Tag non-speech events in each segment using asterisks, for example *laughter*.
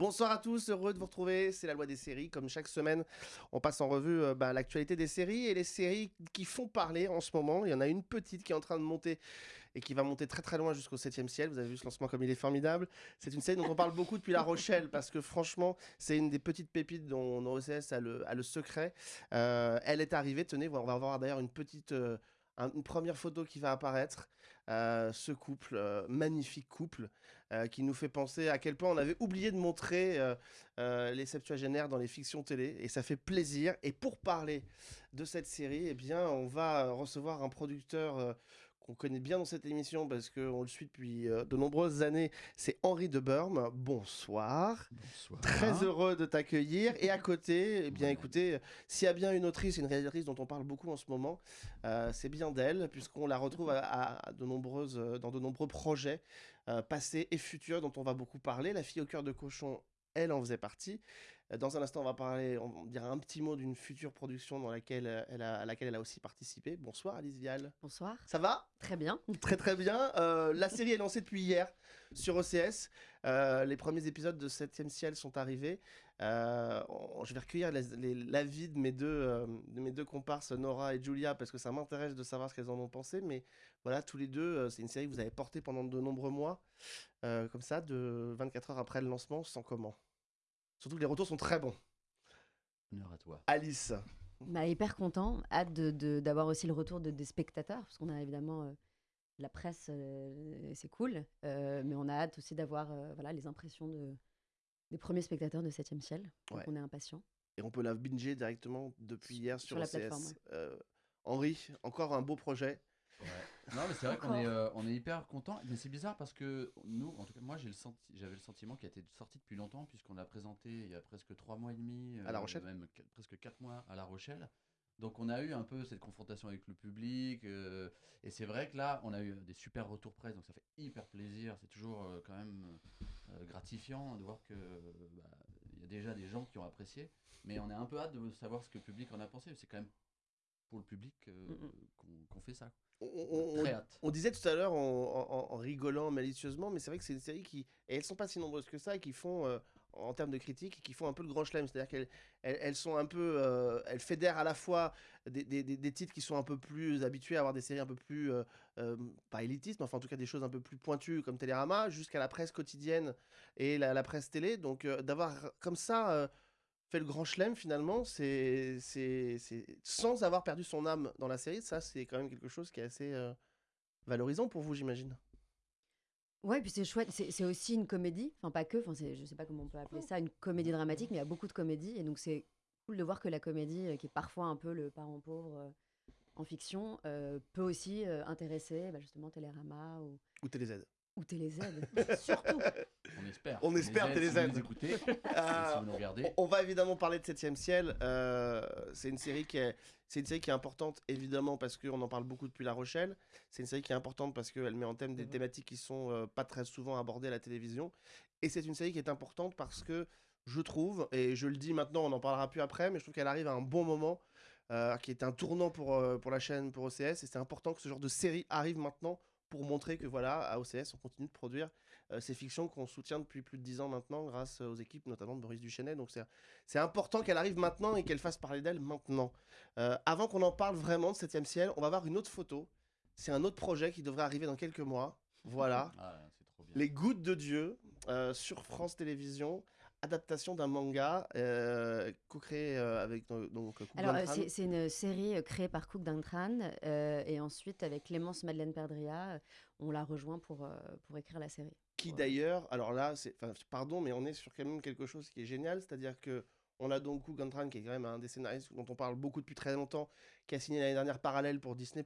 Bonsoir à tous, heureux de vous retrouver. C'est la loi des séries. Comme chaque semaine, on passe en revue euh, bah, l'actualité des séries et les séries qui font parler en ce moment. Il y en a une petite qui est en train de monter et qui va monter très très loin jusqu'au 7 ciel. Vous avez vu ce lancement comme il est formidable. C'est une série dont on parle beaucoup depuis La Rochelle parce que franchement, c'est une des petites pépites dont OCS a le, le secret. Euh, elle est arrivée, tenez, on va avoir d'ailleurs une petite. euh, un- une première photo qui va apparaître, euh, ce couple, euh, magnifique couple, euh, qui nous fait penser à quel point on avait oublié de montrer les septuagénaires dans les fictions télé, et ça fait plaisir. Et pour parler de cette série, eh bien, on va recevoir un producteur qu'on connaît bien dans cette émission parce qu'on le suit depuis euh, de nombreuses années, c'est Henri de Burme. Bonsoir. Bonsoir. Très heureux de t'accueillir. Et à côté, eh bien, Ouais. écoutez, s'il y a bien une autrice, une réalisatrice dont on parle beaucoup en ce moment, euh, c'est bien d'elle, puisqu'on la retrouve à, de nombreuses, euh, dans de nombreux projets euh, passés et futurs dont on va beaucoup parler. La fille au cœur de cochon, elle en faisait partie. Dans un instant, on va parler, on dira un petit mot d'une future production dans laquelle euh, elle a, à laquelle elle a aussi participé. Bonsoir Alice Vial. Bonsoir. Ça va? Très bien. Très très bien. Euh, la série est lancée depuis hier sur OCS. Euh, les premiers épisodes de 7 ciel sont arrivés. Euh, on- je vais recueillir l'avis de, mes deux, de mes deux comparses, Nora et Julia, parce que ça m'intéresse de savoir ce qu'elles en ont pensé. Mais voilà, tous les deux, c'est une série que vous avez portée pendant de nombreux mois. Comme ça, de 24 heures après le lancement, sans comment? Surtout que les retours sont très bons. Honneur à toi. Alice, Bah, hyper content. Hâte de- de- d'avoir aussi le retour de, des spectateurs, parce qu'on a évidemment euh, la presse, euh, c'est cool. Euh, mais on a hâte aussi d'avoir euh, voilà, les impressions de, des premiers spectateurs de 7 ciel. Donc Ouais. on est impatients. et on peut la binger directement depuis hier sur, Sur la OCS. plateforme, ouais. Euh, Henri, encore un beau projet. Non, mais c'est vrai qu'on est, euh, on est hyper content. Mais c'est bizarre parce que nous, en tout cas, moi, j'ai le senti, j'avais le sentiment qu'il était sorti depuis longtemps, puisqu'on l'a présenté il y a presque trois mois et demi. À La euh, Rochelle Même qu- presque quatre mois à La Rochelle. Donc, on a eu un peu cette confrontation avec le public. euh, et c'est vrai que là, on a eu des super retours presse. Donc, ça fait hyper plaisir. C'est toujours euh, quand même euh, gratifiant de voir que bah, il y a déjà des gens qui ont apprécié. Mais on a un peu hâte de savoir ce que le public en a pensé. C'est quand même pour le public euh, Mm, mm. qu'on qu'on fait ça. On- on- on- Très hâte. On disait tout à l'heure en, en- en rigolant malicieusement, mais c'est vrai que c'est une série qui, et elles sont pas si nombreuses que ça, qui font, euh, en termes de critiques, qui font un peu le grand chelem. C'est-à-dire qu'elles elles, elles sont un peu, euh, elles fédèrent à la fois des, des- des- des titres qui sont un peu plus habitués à avoir des séries un peu plus, euh, euh, pas élitistes, mais enfin en tout cas des choses un peu plus pointues comme Télérama, jusqu'à la presse quotidienne et la, la presse télé. Donc euh, d'avoir comme ça euh, fait le grand chelem finalement, c'est, c'est, c'est- sans avoir perdu son âme dans la série, ça c'est quand même quelque chose qui est assez euh, valorisant pour vous, j'imagine. Ouais, puis c'est chouette. C'est aussi une comédie. Enfin, pas que. Enfin, c'est- je sais pas comment on peut appeler ça, une comédie dramatique, mais il y a beaucoup de comédies. Et donc, c'est cool de voir que la comédie, euh, qui est parfois un peu le parent pauvre euh, en fiction, euh, peut aussi intéresser bah, justement Télérama ou, Ou TéléZ. Ou TéléZ. *laughs* Surtout. On espère. On espère, si vous nous écoutez, Euh, *laughs* si vous nous regardez. on- on va évidemment parler de 7 ciel. euh, c'est une série qui est, c'est une série qui est importante évidemment parce qu'on en parle beaucoup depuis La Rochelle. C'est une série qui est importante parce qu'elle met en thème des Mhm. thématiques qui sont euh, pas très souvent abordées à la télévision. Et c'est une série qui est importante parce que je trouve, et je le dis maintenant, on n'en parlera plus après, mais je trouve qu'elle arrive à un bon moment, euh, qui est un tournant pour, euh, pour la chaîne, pour OCS. Et c'est important que ce genre de série arrive maintenant pour montrer que voilà, à OCS, on continue de produire euh, ces fictions qu'on soutient depuis plus de 10 ans maintenant grâce aux équipes notamment de Boris Duchesnet. Donc c'est important qu'elle arrive maintenant et qu'elle fasse parler d'elle maintenant. Euh, avant qu'on en parle vraiment de 7 ciel, on va voir une autre photo. C'est un autre projet qui devrait arriver dans quelques mois. Voilà. *laughs* Ah, c'est trop bien. Les Gouttes de Dieu euh, sur France Télévisions. Adaptation d'un manga euh, co-créé euh, avec euh, donc Cook Alors, euh, c'est une série euh, créée par Cook Dantran. euh, et ensuite, avec Clémence Madeleine Perdria, euh, on l'a rejoint pour, euh, pour écrire la série. qui Ouais. d'ailleurs, alors là, c'est, pardon, mais on est sur quand même quelque chose qui est génial, c'est-à-dire que on a donc Hu Gantran, qui est quand même un des scénaristes dont on parle beaucoup depuis très longtemps, qui a signé l'année dernière Parallèle pour Disney+.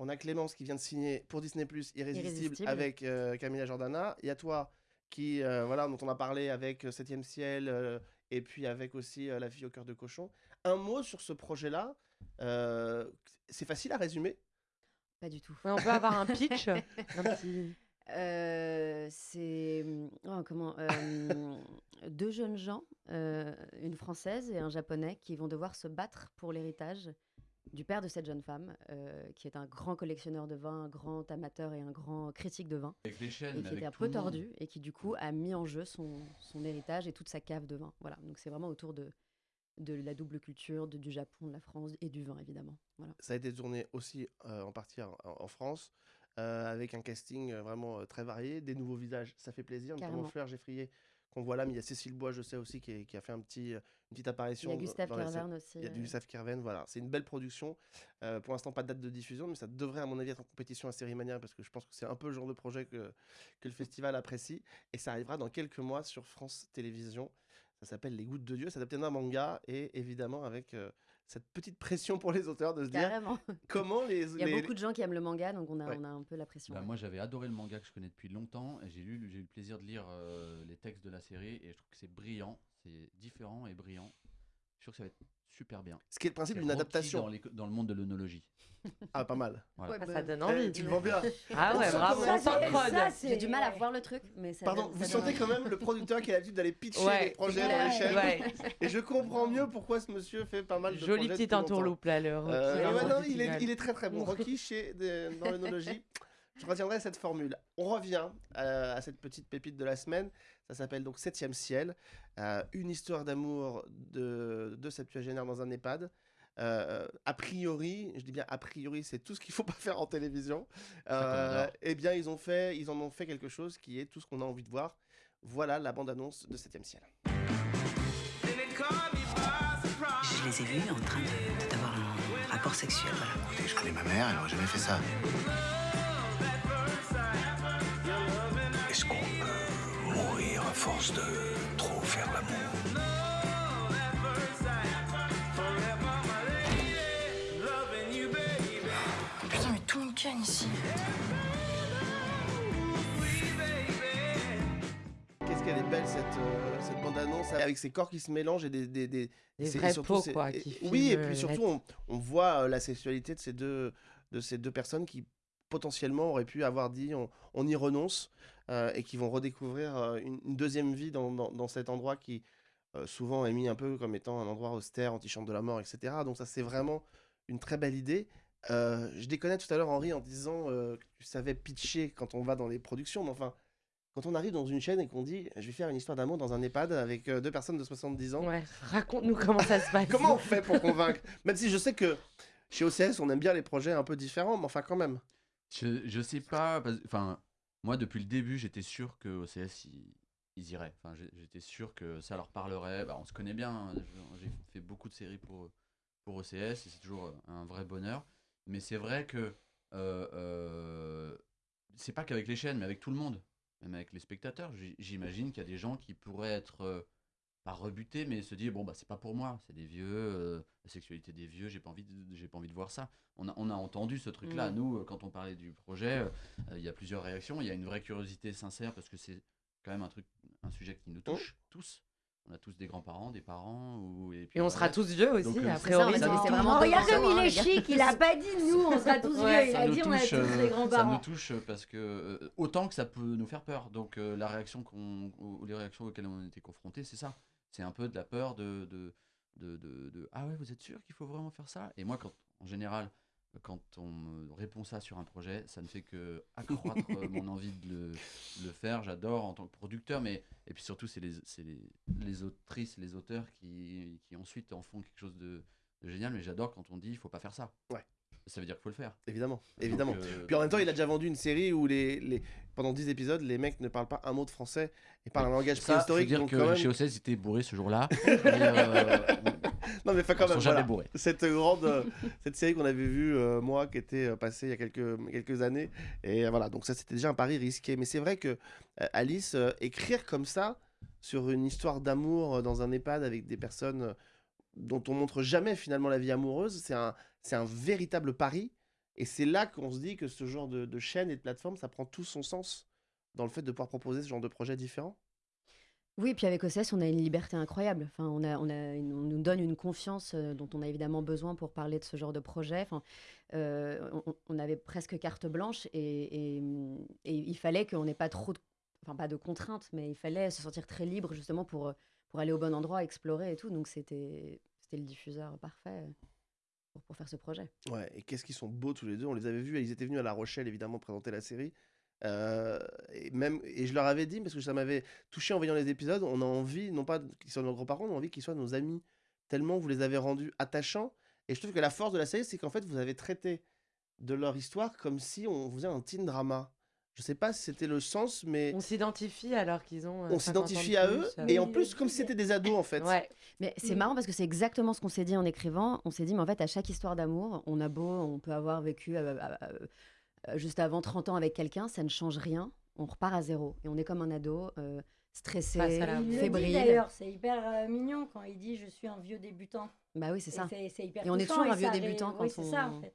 On a Clémence qui vient de signer pour Disney+, Irrésistible, Irrésistible. avec euh, Camilla Jordana. Il y a toi, qui, euh, voilà, dont on a parlé avec euh, Septième Ciel, euh, et puis avec aussi euh, La fille au cœur de cochon. Un mot sur ce projet-là, euh, c'est facile à résumer? Pas du tout. Ouais, on peut avoir un pitch *laughs* un petit... Euh, c'est oh, comment euh, deux jeunes gens, euh, une française et un japonais, qui vont devoir se battre pour l'héritage du père de cette jeune femme, euh, qui est un grand collectionneur de vin, un grand amateur et un grand critique de vin, Avec les chaînes, et qui avec était un peu tordu, et qui du coup a mis en jeu son, son héritage et toute sa cave de vin. Voilà, donc c'est vraiment autour de, de la double culture, de- du Japon, de la France et du vin, évidemment. Voilà. Ça a été tourné aussi euh, en partie en, en France, euh, avec un casting vraiment très varié, des nouveaux visages, ça fait plaisir, notamment Carrément. Fleur Geffrier qu'on voit là, mais il y a Cécile Bois, je sais aussi, qui, est- qui a fait un petit, euh, une petite Il apparition. y a Gustave. Kervern aussi. Il y a Gustave Kerven, voilà. C'est une belle production. Euh, pour l'instant, pas de date de diffusion, mais ça devrait, à mon avis, être en compétition à Série Mania parce que je pense que c'est un peu le genre de projet que, que le festival apprécie. Et ça arrivera dans quelques mois sur France Télévisions. Ça s'appelle Les Gouttes de Dieu. C'est adapté d'un manga et évidemment avec euh, cette petite pression pour les auteurs de se dire Carrément. *laughs* comment les. Il y a les- beaucoup de gens qui aiment le manga, donc on a, Ouais. on a un peu la pression. Bah, ouais. moi, j'avais adoré le manga que je connais depuis longtemps et j'ai lu, j'ai eu le plaisir de lire euh, les textes de la série et je trouve que c'est brillant, c'est différent et brillant. Je suis sûr que ça va être super bien. Ce qui est le principe d'une Rocky adaptation. dans, les- dans le monde de l'onologie. *laughs* Ah, pas mal. Voilà. Ouais, Ah, bah, ça donne Eh, envie. tu le vends bien. Ah ouais, bravo. J'ai du mal à voir le truc, mais ça Pardon, donne- vous ça donne sentez quand même le producteur qui a l'habitude d'aller pitcher Ouais. les projets Ouais. dans les chaînes. Ouais. *laughs* Et je comprends mieux pourquoi ce monsieur fait pas mal de Joli projets petit depuis longtemps. entourloupe là, le Rocky. Euh, ouais, le non, Rocky il, est, final. il est très très bon. Rocky chez de- dans l'œnologie. Je retiendrai cette formule. On revient euh, à cette petite pépite de la semaine. Ça s'appelle donc Septième ciel. Euh, une histoire d'amour de, de septuagénaire dans un EHPAD. Euh, a priori, je dis bien a priori, c'est tout ce qu'il faut pas faire en télévision. *laughs* adore. eh bien, ils ont fait, ils en ont fait quelque chose qui est tout ce qu'on a envie de voir. Voilà la bande-annonce de Septième ciel. Je les ai vus en train de- d'avoir un rapport sexuel, voilà. Écoutez, je connais ma mère, elle aurait jamais fait ça. Force de trop faire l'amour Putain, mais tout me canne ici. Qu'est-ce qu'elle est belle cette, euh, cette bande-annonce avec ses corps qui se mélangent et des, des, des, et vrais surtout, c'est- quoi, qui oui, et puis surtout, on, on voit euh, la sexualité de ces deux, de ces deux personnes qui potentiellement auraient pu avoir dit on, on y renonce euh, et qui vont redécouvrir euh, une, une deuxième vie dans, dans, dans cet endroit qui euh, souvent est mis un peu comme étant un endroit austère, antichambre de la mort, etc. Donc ça c'est vraiment une très belle idée. Euh, je déconnais tout à l'heure Henri en disant que tu savais pitcher quand on va dans les productions, mais enfin quand on arrive dans une chaîne et qu'on dit je vais faire une histoire d'amour dans un EHPAD avec deux personnes de 70 ans, Ouais, raconte-nous comment ça se passe. *laughs* Comment on fait pour convaincre? Même si je sais que chez OCS, on aime bien les projets un peu différents, mais enfin quand même. Je, je sais pas, enfin, moi depuis le début, j'étais sûr que OCS ils, iraient. Enfin, j'étais sûr que ça leur parlerait. Bah, on se connaît bien. hein, J'ai fait beaucoup de séries pour pour OCS et c'est toujours un vrai bonheur. Mais c'est vrai que euh, euh, c'est pas qu'avec les chaînes, mais avec tout le monde, même avec les spectateurs. J'imagine qu'il y a des gens qui pourraient être euh, pas rebutés, mais se dire bon bah c'est pas pour moi, c'est des vieux, euh, la sexualité des vieux, j'ai pas envie, de, j'ai pas envie de voir ça. On a, on a entendu ce truc-là. Mm. Nous, quand on parlait du projet, euh, il y a plusieurs réactions. Il y a une vraie curiosité sincère parce que c'est quand même un truc, un sujet qui nous touche tous. On a tous des grands-parents, des parents, ou et, puis Et on voilà. sera tous vieux aussi, Donc, euh, a ça, priori. ça touche. vraiment regarde comme il est chic, il a pas dit nous, on sera tous *laughs* Ouais, vieux, il ça a nous dit on a touche, tous euh, des ça nous grands-parents. touche parce que euh, autant que ça peut nous faire peur. Donc euh, la réaction qu'on, ou les réactions auxquelles on était confrontés, c'est ça. C'est un peu de la peur de, de, de, de- de- ah ouais vous êtes sûr qu'il faut vraiment faire ça? Et moi quand en général quand on me répond ça sur un projet, ça ne fait que accroître euh, mon *laughs* envie de le, de le faire. J'adore en tant que producteur, mais et puis surtout c'est les, les, les autrices, les auteurs qui, qui ensuite en font quelque chose de, de génial. Mais j'adore quand on dit il faut pas faire ça. Ouais. Ça veut dire qu'il faut le faire. Évidemment, évidemment. Donc, euh, Puis en même temps, il a déjà vendu une série où les, les... pendant 10 épisodes, les mecs ne parlent pas un mot de français et parlent un langage préhistorique. dire donc que même- chez OCS, ils étaient bourrés ce jour-là. *laughs* euh, Non, mais enfin, quand ils sont même, jamais voilà. bourrés. cette grande euh, cette série qu'on avait vue euh, moi qui était passée il y a quelques quelques années et voilà donc ça c'était déjà un pari risqué mais c'est vrai que Alice écrire comme ça sur une histoire d'amour dans un EHPAD avec des personnes dont on montre jamais finalement la vie amoureuse c'est un c'est un véritable pari et c'est là qu'on se dit que ce genre de, chaîne et de plateforme ça prend tout son sens dans le fait de pouvoir proposer ce genre de projet différent Oui, et puis avec OCS, on a une liberté incroyable. Enfin, on, a, on, a on nous donne une confiance euh, dont on a évidemment besoin pour parler de ce genre de projet. Enfin, euh, on, avait presque carte blanche et, il fallait qu'on n'ait pas trop, de, enfin pas de contraintes, mais il fallait se sentir très libre justement pour, pour aller au bon endroit, explorer et tout. Donc c'était le diffuseur parfait. Pour, pour faire ce projet. Ouais, et qu'est-ce qu'ils sont beaux tous les deux. On les avait vus, ils étaient venus à La Rochelle, évidemment, présenter la série. Euh, et, même, et je leur avais dit, parce que ça m'avait touché en voyant les épisodes, on a envie, non pas qu'ils soient nos grands-parents, on a envie qu'ils soient nos amis. Tellement vous les avez rendus attachants. Et je trouve que la force de la série, c'est qu'en fait, vous avez traité de leur histoire comme si on faisait un teen drama. Je sais pas si c'était le sens, mais On s'identifie alors qu'ils ont. euh, on 50 ans s'identifie de à plus, eux. euh. Et en plus, comme si c'était des ados, en fait. Ouais. Mais c'est Mm. marrant parce que c'est exactement ce qu'on s'est dit en écrivant. On s'est dit, mais en fait, à chaque histoire d'amour, on a beau, on peut avoir vécu euh, euh, euh, juste avant 30 ans avec quelqu'un, ça ne change rien. On repart à zéro. Et on est comme un ado, euh, stressé, Face à la- Il le dit fébrile. d'ailleurs, c'est hyper euh, mignon quand il dit je suis un vieux débutant. Bah oui, c'est Et ça. C'est c'est hyper Et on est touchant toujours un vieux ça ré- débutant quand oui, c'est ça on- en fait.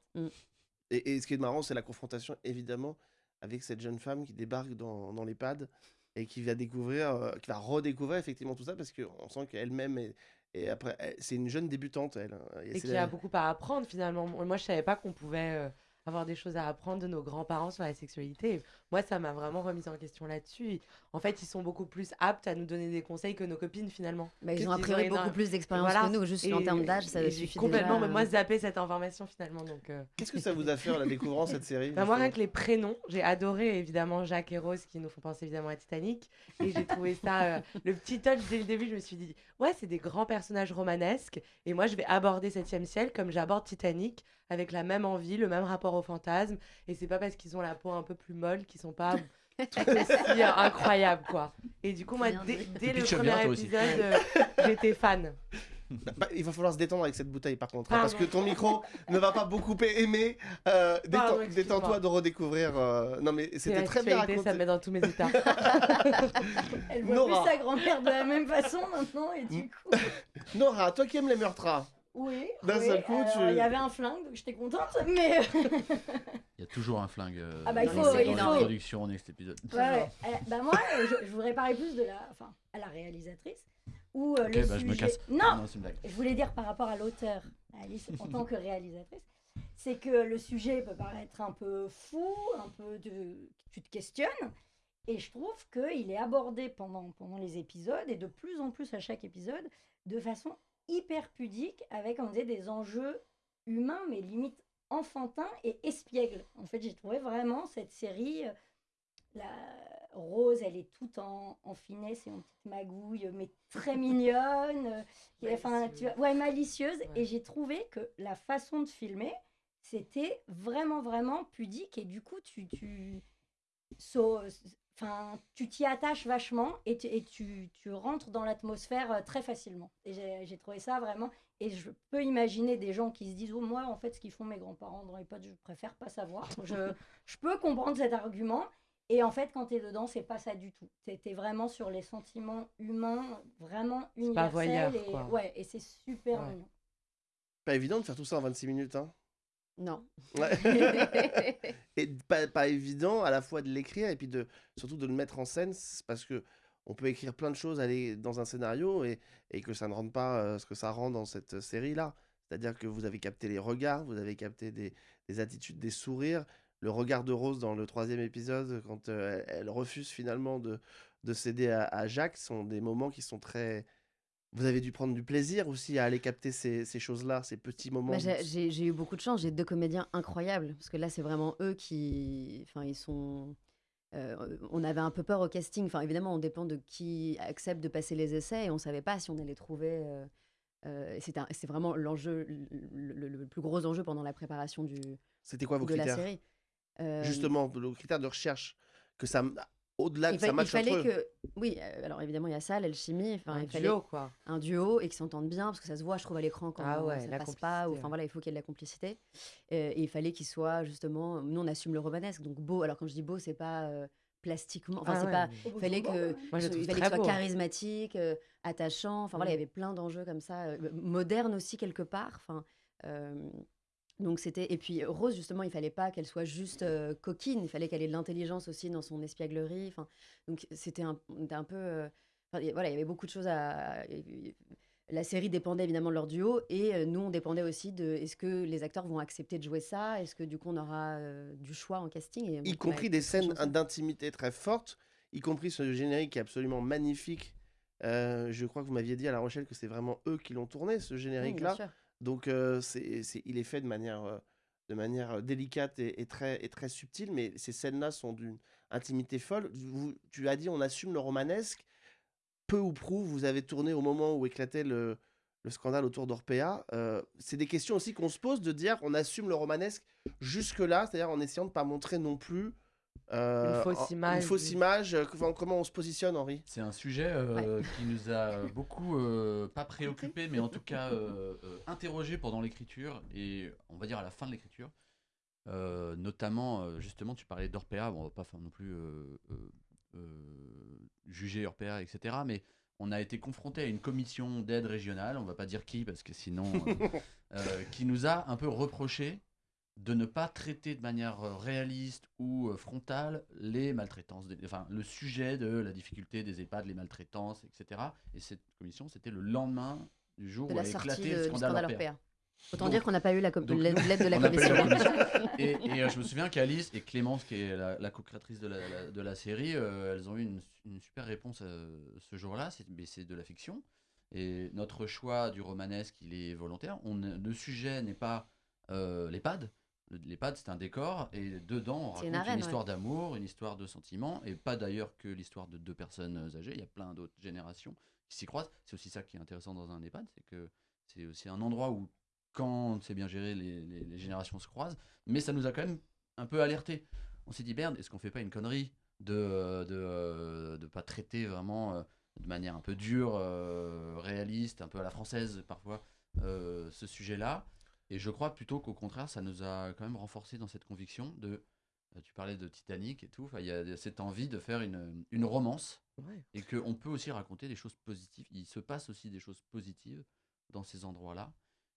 Et, et ce qui est marrant, c'est la confrontation, évidemment, avec cette jeune femme qui débarque dans, dans l'EHPAD et qui va découvrir, euh, qui va redécouvrir effectivement tout ça parce qu'on sent qu'elle-même est. Et après, c'est une jeune débutante, elle. hein, Et la- a beaucoup à apprendre finalement. Moi, je savais pas qu'on pouvait euh, avoir des choses à apprendre de nos grands-parents sur la sexualité. Moi, ça m'a vraiment remise en question là-dessus. En fait, ils sont beaucoup plus aptes à nous donner des conseils que nos copines finalement. Bah, ils ont a priori beaucoup plus d'expérience Voilà. que nous. Juste en termes d'âge, ça suffit complètement, déjà. mais moi, zappé cette information finalement. Donc, euh, Qu'est-ce que ça vous a fait en la découvrant cette série Bah, moi, rien que les prénoms, j'ai adoré évidemment Jacques et Rose qui nous font penser évidemment à Titanic. Et j'ai trouvé ça, euh, le petit touch dès le début, je me suis dit, ouais, c'est des grands personnages romanesques. Et moi, je vais aborder 7 ciel comme j'aborde Titanic, avec la même envie, le même rapport au fantasme. Et c'est pas parce qu'ils ont la peau un peu plus molle qu'ils sont pas *laughs* aussi incroyables, quoi. Et du coup, moi, dès, le premier épisode, euh, j'étais fan. Bah, il va falloir se détendre avec cette bouteille par contre, hein, Pardon. parce que ton micro ne va pas beaucoup aimer. Euh, détends-. Détends-toi de redécouvrir. euh, Non mais c'était très bien raconté. ça me met dans tous mes états. Elle voit Nora. plus sa grand-mère de la même façon maintenant et du coup. Nora, toi qui aimes les meurtres, Oui. D'un oui, seul coup, alors, tu- Il y avait un flingue, donc j'étais contente, mais. *laughs* Il y a toujours un flingue euh, Ah bah, il dans, faut, dans il faut. l'introduction, next épisode. Ouais, ouais. Eh, bah moi, euh, je, je voudrais parler plus de la, enfin, à la réalisatrice, ou euh, Ok, le bah, je me casse. Non, Non, c'est une blague. je voulais dire par rapport à l'auteur, Alice, en tant que réalisatrice, c'est que le sujet peut paraître un peu fou, un peu de, tu te questionnes, et je trouve qu'il est abordé pendant pendant les épisodes et de plus en plus à chaque épisode de façon hyper pudique, avec on disait des enjeux humains, mais limite enfantins et espiègles. En fait, j'ai trouvé vraiment cette série. euh, La Rose, elle est toute en, en finesse et en petite magouille, mais très mignonne. euh, *laughs* enfin, tu vois- ouais, malicieuse. Ouais. Et j'ai trouvé que la façon de filmer, c'était vraiment, vraiment pudique. Et du coup, tu, tu, so- enfin, tu t'y attaches vachement et, tu, et tu, tu rentres dans l'atmosphère euh, très facilement. Et j'ai j'ai trouvé ça vraiment. Et je peux imaginer des gens qui se disent Oh, moi, en fait, ce qu'ils font mes grands-parents dans les potes, je préfère pas savoir. *laughs* Je, je peux comprendre cet argument. Et en fait, quand tu es dedans, c'est pas ça du tout. Tu es vraiment sur les sentiments humains, vraiment universels. pas voyeur, et, quoi. ouais, et c'est super Ouais. mignon. pas évident de faire tout ça en 26 minutes. Hein. Non. Ouais. *laughs* et pas, pas évident à la fois de l'écrire et puis de surtout de le mettre en scène parce que on peut écrire plein de choses aller dans un scénario et, et que ça ne rende pas euh, ce que ça rend dans cette série là c'est à dire que vous avez capté les regards vous avez capté des, des attitudes des sourires le regard de Rose dans le troisième épisode quand euh, elle, elle refuse finalement de, de céder à, à Jacques sont des moments qui sont très vous avez dû prendre du plaisir aussi à aller capter ces, ces choses là ces petits moments Bah, j'ai- eu beaucoup de chance. J'ai deux comédiens incroyables. Parce que là, c'est vraiment eux qui. Enfin, ils sont. euh, on avait un peu peur au casting. Enfin, évidemment, on dépend de qui accepte de passer les essais et on savait pas si on allait trouver. euh, euh, c'est un- c'est vraiment l'enjeu, le, le- le plus gros enjeu pendant la préparation du, c'était quoi vos de la critères? série. Euh, justement le critère de recherche que ça au-delà il, que ça fa- il matche fallait entre eux. que. Oui, euh, alors évidemment, il y a ça, l'alchimie. Enfin, Un il fallait duo, quoi. un duo et qui s'entendent bien parce que ça se voit je trouve à l'écran quand Ah ouais, ça la passe pas ou complicité, enfin ouais. voilà il faut qu'il y ait de la complicité Euh, et il fallait qu'il soit justement nous on assume le romanesque donc beau alors quand je dis beau c'est pas euh, plastiquement enfin Ah c'est ouais, pas mais- il fallait que Moi, je le il trouve fallait très qu'il soit beau. charismatique euh, attachant enfin voilà il y Mm. avait plein d'enjeux comme ça euh, moderne aussi quelque part enfin euh, donc c'était et puis Rose justement il fallait pas qu'elle soit juste euh, coquine. Il fallait qu'elle ait de l'intelligence aussi dans son espièglerie. Enfin donc c'était un, un peu euh, voilà il y avait beaucoup de choses à la série dépendait évidemment de leur duo et euh, nous on dépendait aussi de est-ce que les acteurs vont accepter de jouer ça? Est-ce que du coup on aura euh, du choix en casting? Et, y compris des scènes d'intimité très fortes, y compris ce générique qui est absolument magnifique. Je crois que vous m'aviez dit à La Rochelle que c'est vraiment eux qui l'ont tourné, ce Oui, bien générique-là. Donc, c'est, il est fait de manière, de manière délicate et, très, et très subtile, mais ces scènes-là sont d'une intimité folle. Vous- tu as dit, on assume le romanesque. Peu ou prou, vous avez tourné au moment où éclatait le, le scandale autour d'Orpea. C'est des questions aussi qu'on se pose de dire, on assume le romanesque jusque-là, c'est-à-dire en essayant de ne pas montrer non plus. Euh, fausse en- image Une fausse image. euh, comment- comment on se positionne, Henri? C'est un sujet euh, qui nous a *laughs* beaucoup, euh, pas préoccupé, mais en tout cas euh, euh, interrogé pendant l'écriture et on va dire à la fin de l'écriture. Euh, notamment, justement, tu parlais d'Orpea, bon, on va pas faire non plus euh, euh, euh, juger Orpea, etc. Mais on a été confronté à une commission d'aide régionale, on va pas dire qui, parce que sinon, euh, *laughs* euh, qui nous a un peu reproché de ne pas traiter de manière euh, réaliste ou euh, frontale les maltraitances, enfin le sujet de la difficulté des EHPAD, les maltraitances, etc. Et cette commission, c'était le lendemain du jour De où a éclaté le scandale scandale. Orpea. Autant Donc- dire qu'on n'a pas eu l'aide de la commission. *laughs* Et, et, euh, je me souviens qu'Alice et Clémence, qui est la, la co-créatrice de la, la- de la série, euh, elles ont eu une, une super réponse euh, ce jour-là. C'est mais c'est de la fiction. Et notre choix du romanesque, il est volontaire. On, le sujet n'est pas l'EHPAD. Le- L'EHPAD, c'est un décor. Et dedans, on raconte une histoire d'amour, une histoire de sentiments. Et pas d'ailleurs que l'histoire de deux personnes âgées. Il y a plein d'autres générations qui s'y croisent. C'est aussi ça qui est intéressant dans un EHPAD. C'est que c'est aussi un endroit où quand c'est bien géré, les, les- les générations se croisent. Mais ça nous a quand même un peu alerté. On s'est dit, merde, est-ce qu'on fait pas une connerie de de, de pas traiter vraiment euh, de manière un peu dure, euh, réaliste, un peu à la française parfois, euh, ce sujet-là? Et je crois plutôt qu'au contraire, ça nous a quand même renforcé dans cette conviction de. euh, Tu parlais de Titanic et tout. Il y a cette envie de faire une, une romance Ouais. et qu'on peut aussi raconter des choses positives. Il se passe aussi des choses positives dans ces endroits-là.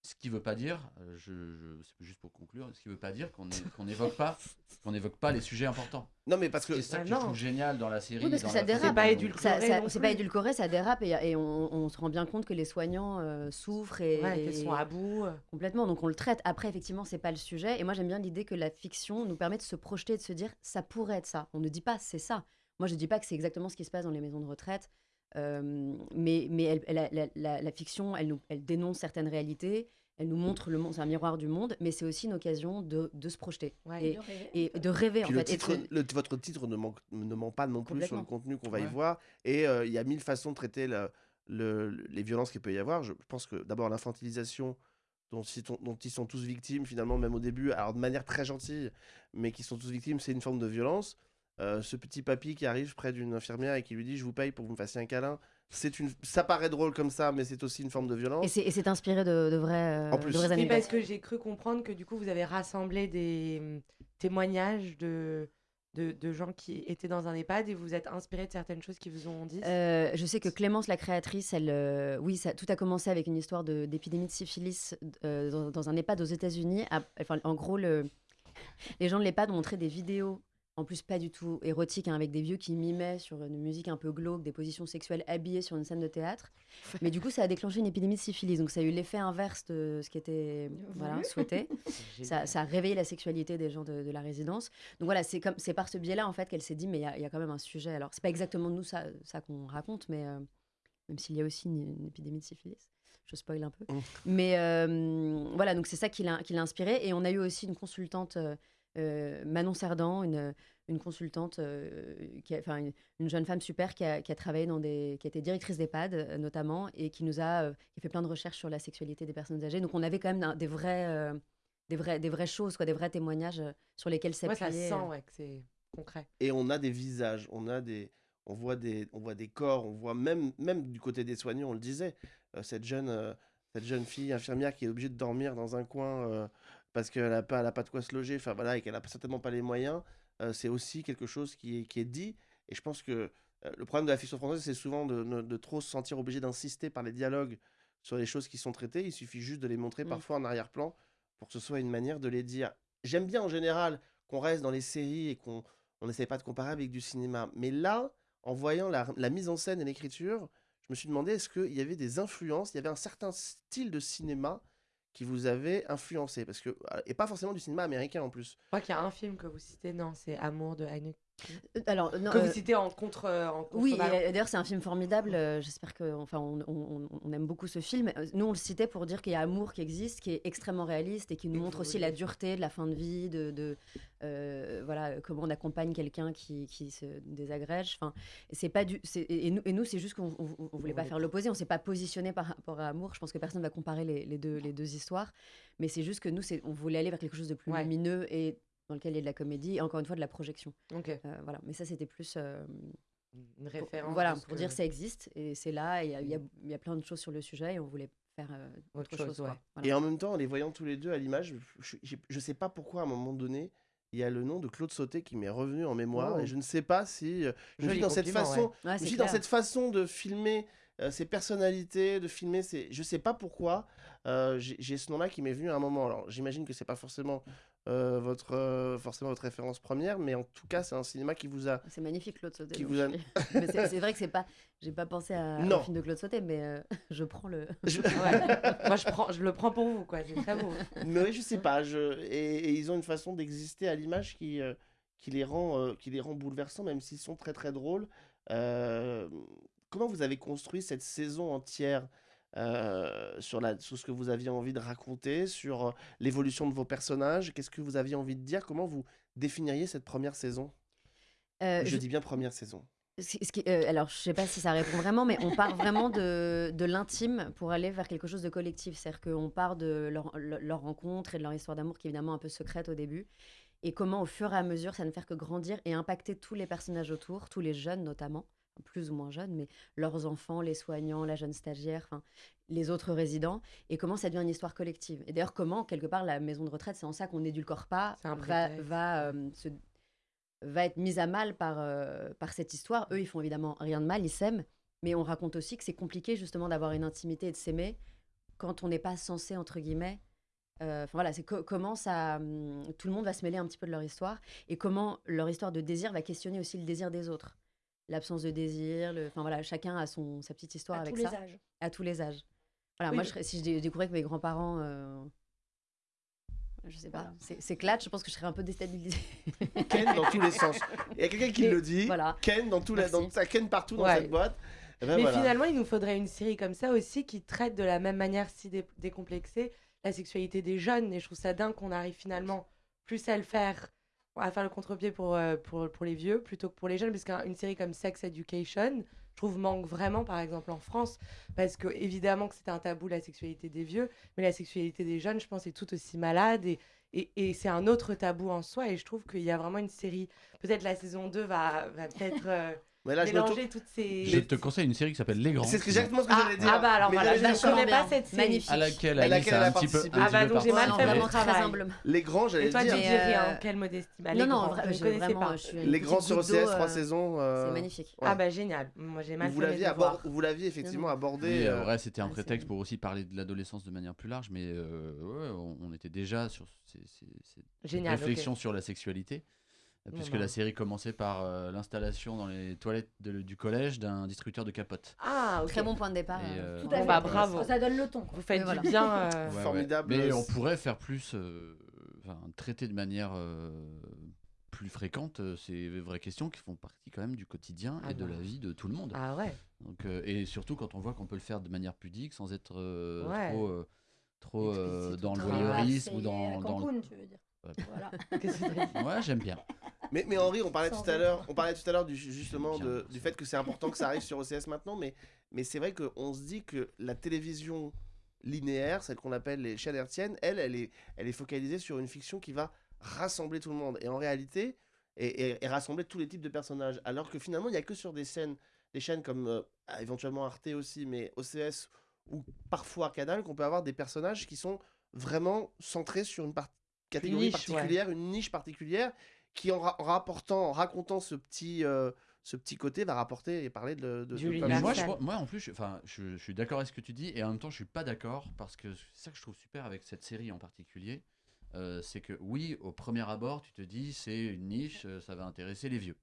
Ce qui veut pas dire, euh, je, je- c'est juste pour conclure, ce qui veut pas dire qu'on n'évoque pas, *laughs* qu'on n'évoque pas les sujets importants. Non, mais parce que C'est ça Ah que non. je trouve génial dans la série. Oui, parce que ça dérape. C'est pas dont- édulcoré. Ça- pas édulcoré, ça dérape et, et on, on se rend bien compte que les soignants euh, souffrent et, Ouais, qu'elles sont à bout. euh. complètement. Donc on le traite. Après, effectivement, c'est pas le sujet. Et moi, j'aime bien l'idée que la fiction nous permet de se projeter et de se dire ça pourrait être ça. On ne dit pas c'est ça. Moi, je dis pas que c'est exactement ce qui se passe dans les maisons de retraite. Euh, mais mais elle- elle- la, la- la fiction, elle, nous, elle dénonce certaines réalités. Elle nous montre le monde, c'est un miroir du monde, mais c'est aussi une occasion de, de se projeter Ouais. et, De rêver. et de rêver en le fait. Et de titre, se- le- votre titre ne, manque, ne ment pas non plus sur le contenu qu'on va y voir. Et euh, il y a mille façons de traiter le- le- les violences qu'il peut y avoir. Je pense que d'abord l'infantilisation dont, ils sont- dont ils sont tous victimes, finalement, même au début, alors de manière très gentille, mais qui sont tous victimes, c'est une forme de violence. Euh, ce petit papy qui arrive près d'une infirmière et qui lui dit Je vous paye pour que vous me fassiez un câlin. C'est une... Ça paraît drôle comme ça, mais c'est aussi une forme de violence. et c'est inspiré de, de vrais, euh, En plus. de Oui, anecdotes. parce que j'ai cru comprendre que du coup, vous avez rassemblé des hum, témoignages de, de, de gens qui étaient dans un EHPAD et vous êtes inspiré de certaines choses qui vous ont dit. Euh, je sais que Clémence, la créatrice, elle, euh, oui, ça, tout a commencé avec une histoire d'épidémie de, syphilis euh, dans, dans un EHPAD aux États-Unis. Enfin, en gros, le, les gens de l'EHPAD ont montré des vidéos, en plus pas du tout érotiques, hein, avec des vieux qui mimaient sur une musique un peu glauque, des positions sexuelles habillées sur une scène de théâtre. *laughs* Mais du coup, ça a déclenché une épidémie de syphilis. Donc, ça a eu l'effet inverse de ce qui était voilà, souhaité. *laughs* Ça, ça a réveillé la sexualité des gens de, de la résidence. Donc voilà, c'est comme c'est par ce biais-là en fait qu'elle s'est dit mais il y a- il y, a quand même un sujet. Alors c'est pas exactement nous ça, ça qu'on raconte, mais euh, même s'il y a aussi une, une épidémie de syphilis, je spoil un peu. Mm. Mais euh, voilà, donc c'est ça qui l'a qui l'a inspiré. Et on a eu aussi une consultante, euh, euh, Manon Cerdan, une, une consultante, euh, qui a, enfin une, une jeune femme super qui a, qui a travaillé dans des, qui a été directrice d'EHPAD euh, notamment et qui nous a, euh, qui a fait plein de recherches sur la sexualité des personnes âgées. Donc on avait quand même un- des vrais euh, des, vrais, des vraies choses, quoi, des vrais témoignages sur lesquels Ouais, s'appuyer. ça sent ouais, que c'est concret. et on a des visages, on a des, on voit des, on voit des corps, on voit même, même du côté des soignants, on le disait, euh, cette jeune, euh, cette jeune fille infirmière qui est obligée de dormir dans un coin euh, parce qu'elle n'a pas, elle a pas de quoi se loger, enfin voilà, et qu'elle n'a certainement pas les moyens, euh, c'est aussi quelque chose qui est, qui est dit. Et je pense que euh, le problème de la fiction française, c'est souvent de, de- de trop se sentir obligé d'insister par les dialogues sur les choses qui sont traitées. Il suffit juste de les montrer Mm. parfois en arrière-plan pour que ce soit une manière de les dire. J'aime bien en général qu'on reste dans les séries et qu'on on n'essaye pas de comparer avec du cinéma. Mais là, en voyant la, la mise en scène et l'écriture, je me suis demandé est-ce qu'il y avait des influences, il y avait un certain style de cinéma qui vous avait influencé parce que et pas forcément du cinéma américain en plus. Je crois qu'il y a un film que vous citez, non, c'est Amour de Haneke Euh, Alors, non, Que euh, vous citez en contre. euh, en Oui, contrebalance. euh, d'ailleurs c'est un film formidable. euh, J'espère que, enfin, on, on- on aime beaucoup ce film. Euh, Nous, on le citait pour dire qu'il y a Amour qui existe, qui est extrêmement réaliste et qui nous montre aussi la dureté de la fin de vie, de, de, euh, voilà, euh, comment on accompagne quelqu'un qui, qui se désagrège. Enfin, c'est pas du, et nous, et nous, c'est juste qu'on on- on- on voulait pas faire l'opposé. On s'est pas positionné par rapport à Amour. Je pense que personne va comparer les, les deux, les deux histoires, mais c'est juste que nous, on voulait aller vers quelque chose de plus Ouais. lumineux et dans lequel il y a de la comédie et encore une fois de la projection. Ok. Euh, voilà, mais ça c'était plus. euh, Une pour- référence. voilà, pour que- dire ça existe et c'est là, et il y a- il y, a- il y a plein de choses sur le sujet et on voulait faire euh, autre, Autre chose, chose. quoi. ouais. Voilà. Et en même temps, en les voyant tous les deux à l'image, je, je sais pas pourquoi à un moment donné, il y a le nom de Claude Sauté qui m'est revenu en mémoire Oh. et je ne sais pas si je Joli dans cette façon, Ouais, je dans cette façon de filmer euh, ces personnalités, de filmer ces, je sais pas pourquoi euh, j'ai j'ai ce nom-là qui m'est venu à un moment. Alors j'imagine que c'est pas forcément euh, votre euh, forcément votre référence première, mais en tout cas c'est un cinéma qui vous a C'est magnifique Claude Sauté. Qui vous a- *laughs* c'est vrai que c'est pas, j'ai pas pensé à, Non. au film de Claude Sauté, mais euh, *laughs* je prends le. *laughs* je- Ouais. Moi, je, prends, je le prends pour vous, quoi. C'est très beau. Mais oui, je sais pas. Je... Et, et ils ont une façon d'exister à l'image qui, euh, qui, les rend, euh, qui les rend bouleversants, même s'ils sont très très drôles. Euh, Comment vous avez construit cette saison entière? Euh, sur, la, sur ce que vous aviez envie de raconter, sur euh, l'évolution de vos personnages Qu'est-ce que vous aviez envie de dire? Comment vous définiriez cette première saison? Euh, Je je- dis bien première saison. Ce- ce qui- euh, alors, je sais pas si ça répond vraiment, mais on part vraiment de, de l'intime pour aller vers quelque chose de collectif. C'est-à-dire qu'on part de leur, leur- leur rencontre et de leur histoire d'amour qui est évidemment un peu secrète au début. Et comment, au fur et à mesure, ça ne fait que grandir et impacter tous les personnages autour, tous les jeunes notamment, plus ou moins jeunes, mais leurs enfants, les soignants, la jeune stagiaire, les autres résidents, et comment ça devient une histoire collective. Et d'ailleurs, comment, quelque part, la maison de retraite, c'est en ça qu'on n'édulcore pas, va, euh, se va être mise à mal par, euh, par cette histoire. Eux, ils font évidemment rien de mal, ils s'aiment, mais on raconte aussi que c'est compliqué justement d'avoir une intimité et de s'aimer quand on n'est pas censé, entre guillemets. euh, Enfin voilà, c'est co- comment ça. hum, tout le monde va se mêler un petit peu de leur histoire et comment leur histoire de désir va questionner aussi le désir des autres. L'absence de désir, le- enfin voilà, chacun a son, sa petite histoire à avec tous les ça, âges. à tous les âges. Voilà, Oui, moi, je si je dé- découvrais que mes grands-parents. euh, Je sais pas, Voilà. c'est clair, je pense que je serais un peu déstabilisée. *laughs* Ken dans tous les sens. Il y a quelqu'un qui Mais le dit. voilà. Ken dans les, Merci. dans, ça Ken partout dans Ouais. cette boîte. Eh ben Mais voilà. finalement, il nous faudrait une série comme ça aussi qui traite de la même manière si dé- décomplexée la sexualité des jeunes. Et je trouve ça dingue qu'on arrive finalement plus à le faire, à faire le contre-pied pour, euh, pour, pour les vieux plutôt que pour les jeunes. Parce qu'une série comme Sex Education, je trouve, manque vraiment, par exemple, en France. Parce que, évidemment, que c'est un tabou, la sexualité des vieux. Mais la sexualité des jeunes, je pense, est tout aussi malade. Et, et, c'est un autre tabou en soi. Et je trouve qu'il y a vraiment une série. Peut-être la saison 2 va, va peut-être. euh, Mais là, je me tourne- mélanger toutes ces. Je te conseille une série qui s'appelle Les Grands. C'est exactement ce que Ah, j'allais dire. ah bah alors voilà, je dire ne connais pas cette série. Magnifique. À laquelle À Alice laquelle elle a un petit peu, Ah bah donc j'ai mal fait vraiment mon très travail. Les grands, j'allais Et toi, tu dire. Mais, dirais euh, en quelle modestie bah, non, non, je ne connaissais pas. Les grands sur OCS, trois euh, saisons. euh, C'est magnifique. ouais. Ah bah génial. Moi j'ai mal Vous fait vous l'aviez effectivement abordé. Ouais, c'était un c'est- prétexte pour aussi parler de l'adolescence de manière plus large, mais on, était déjà sur ces, réflexions sur la sexualité, puisque bah. la série commençait par euh, l'installation dans les toilettes de- du collège d'un distributeur de capotes. Ah. Très bon point de départ. Et, euh. Tout à fait. bah, bravo. Ça donne le ton. quoi. Vous faites voilà. du bien. *laughs* euh, Ouais, ouais. Formidable. Mais on pourrait faire plus, euh, traiter de manière euh, plus fréquente euh, ces vraies questions qui font partie quand même du quotidien Ah et de la vie de tout le monde. Ah ouais. Donc, euh, et surtout quand on voit qu'on peut le faire de manière pudique sans être euh, Ouais. trop, euh, euh, dans le voyeurisme ou dans, le... Cancun, tu veux dire. Voilà. *laughs* Ouais, j'aime bien. Mais, mais Henri, on parlait tout à l'heure, on parlait tout à l'heure du, justement de- du fait que c'est important que ça arrive sur OCS maintenant, mais, mais c'est vrai qu'on se dit que la télévision linéaire, celle qu'on appelle les chaînes hertziennes, elle, elle est, elle est focalisée sur une fiction qui va rassembler tout le monde. Et en réalité, et, et- et rassembler tous les types de personnages. Alors que finalement, il n'y a que sur des scènes, des chaînes comme euh, éventuellement Arte aussi, mais OCS ou parfois Canal, qu'on peut avoir des personnages qui sont vraiment centrés sur une par- catégorie niche, ouais. particulière, une niche particulière, qui en, ra- en rapportant, en racontant ce petit, euh, ce petit côté, va rapporter et parler de, de, plein moi, je, moi, en plus, je, enfin, je, je suis d'accord avec ce que tu dis et en même temps, je suis pas d'accord parce que c'est ça que je trouve super avec cette série en particulier. euh, c'est que oui, au premier abord, tu te dis c'est une niche, euh, ça va intéresser les vieux.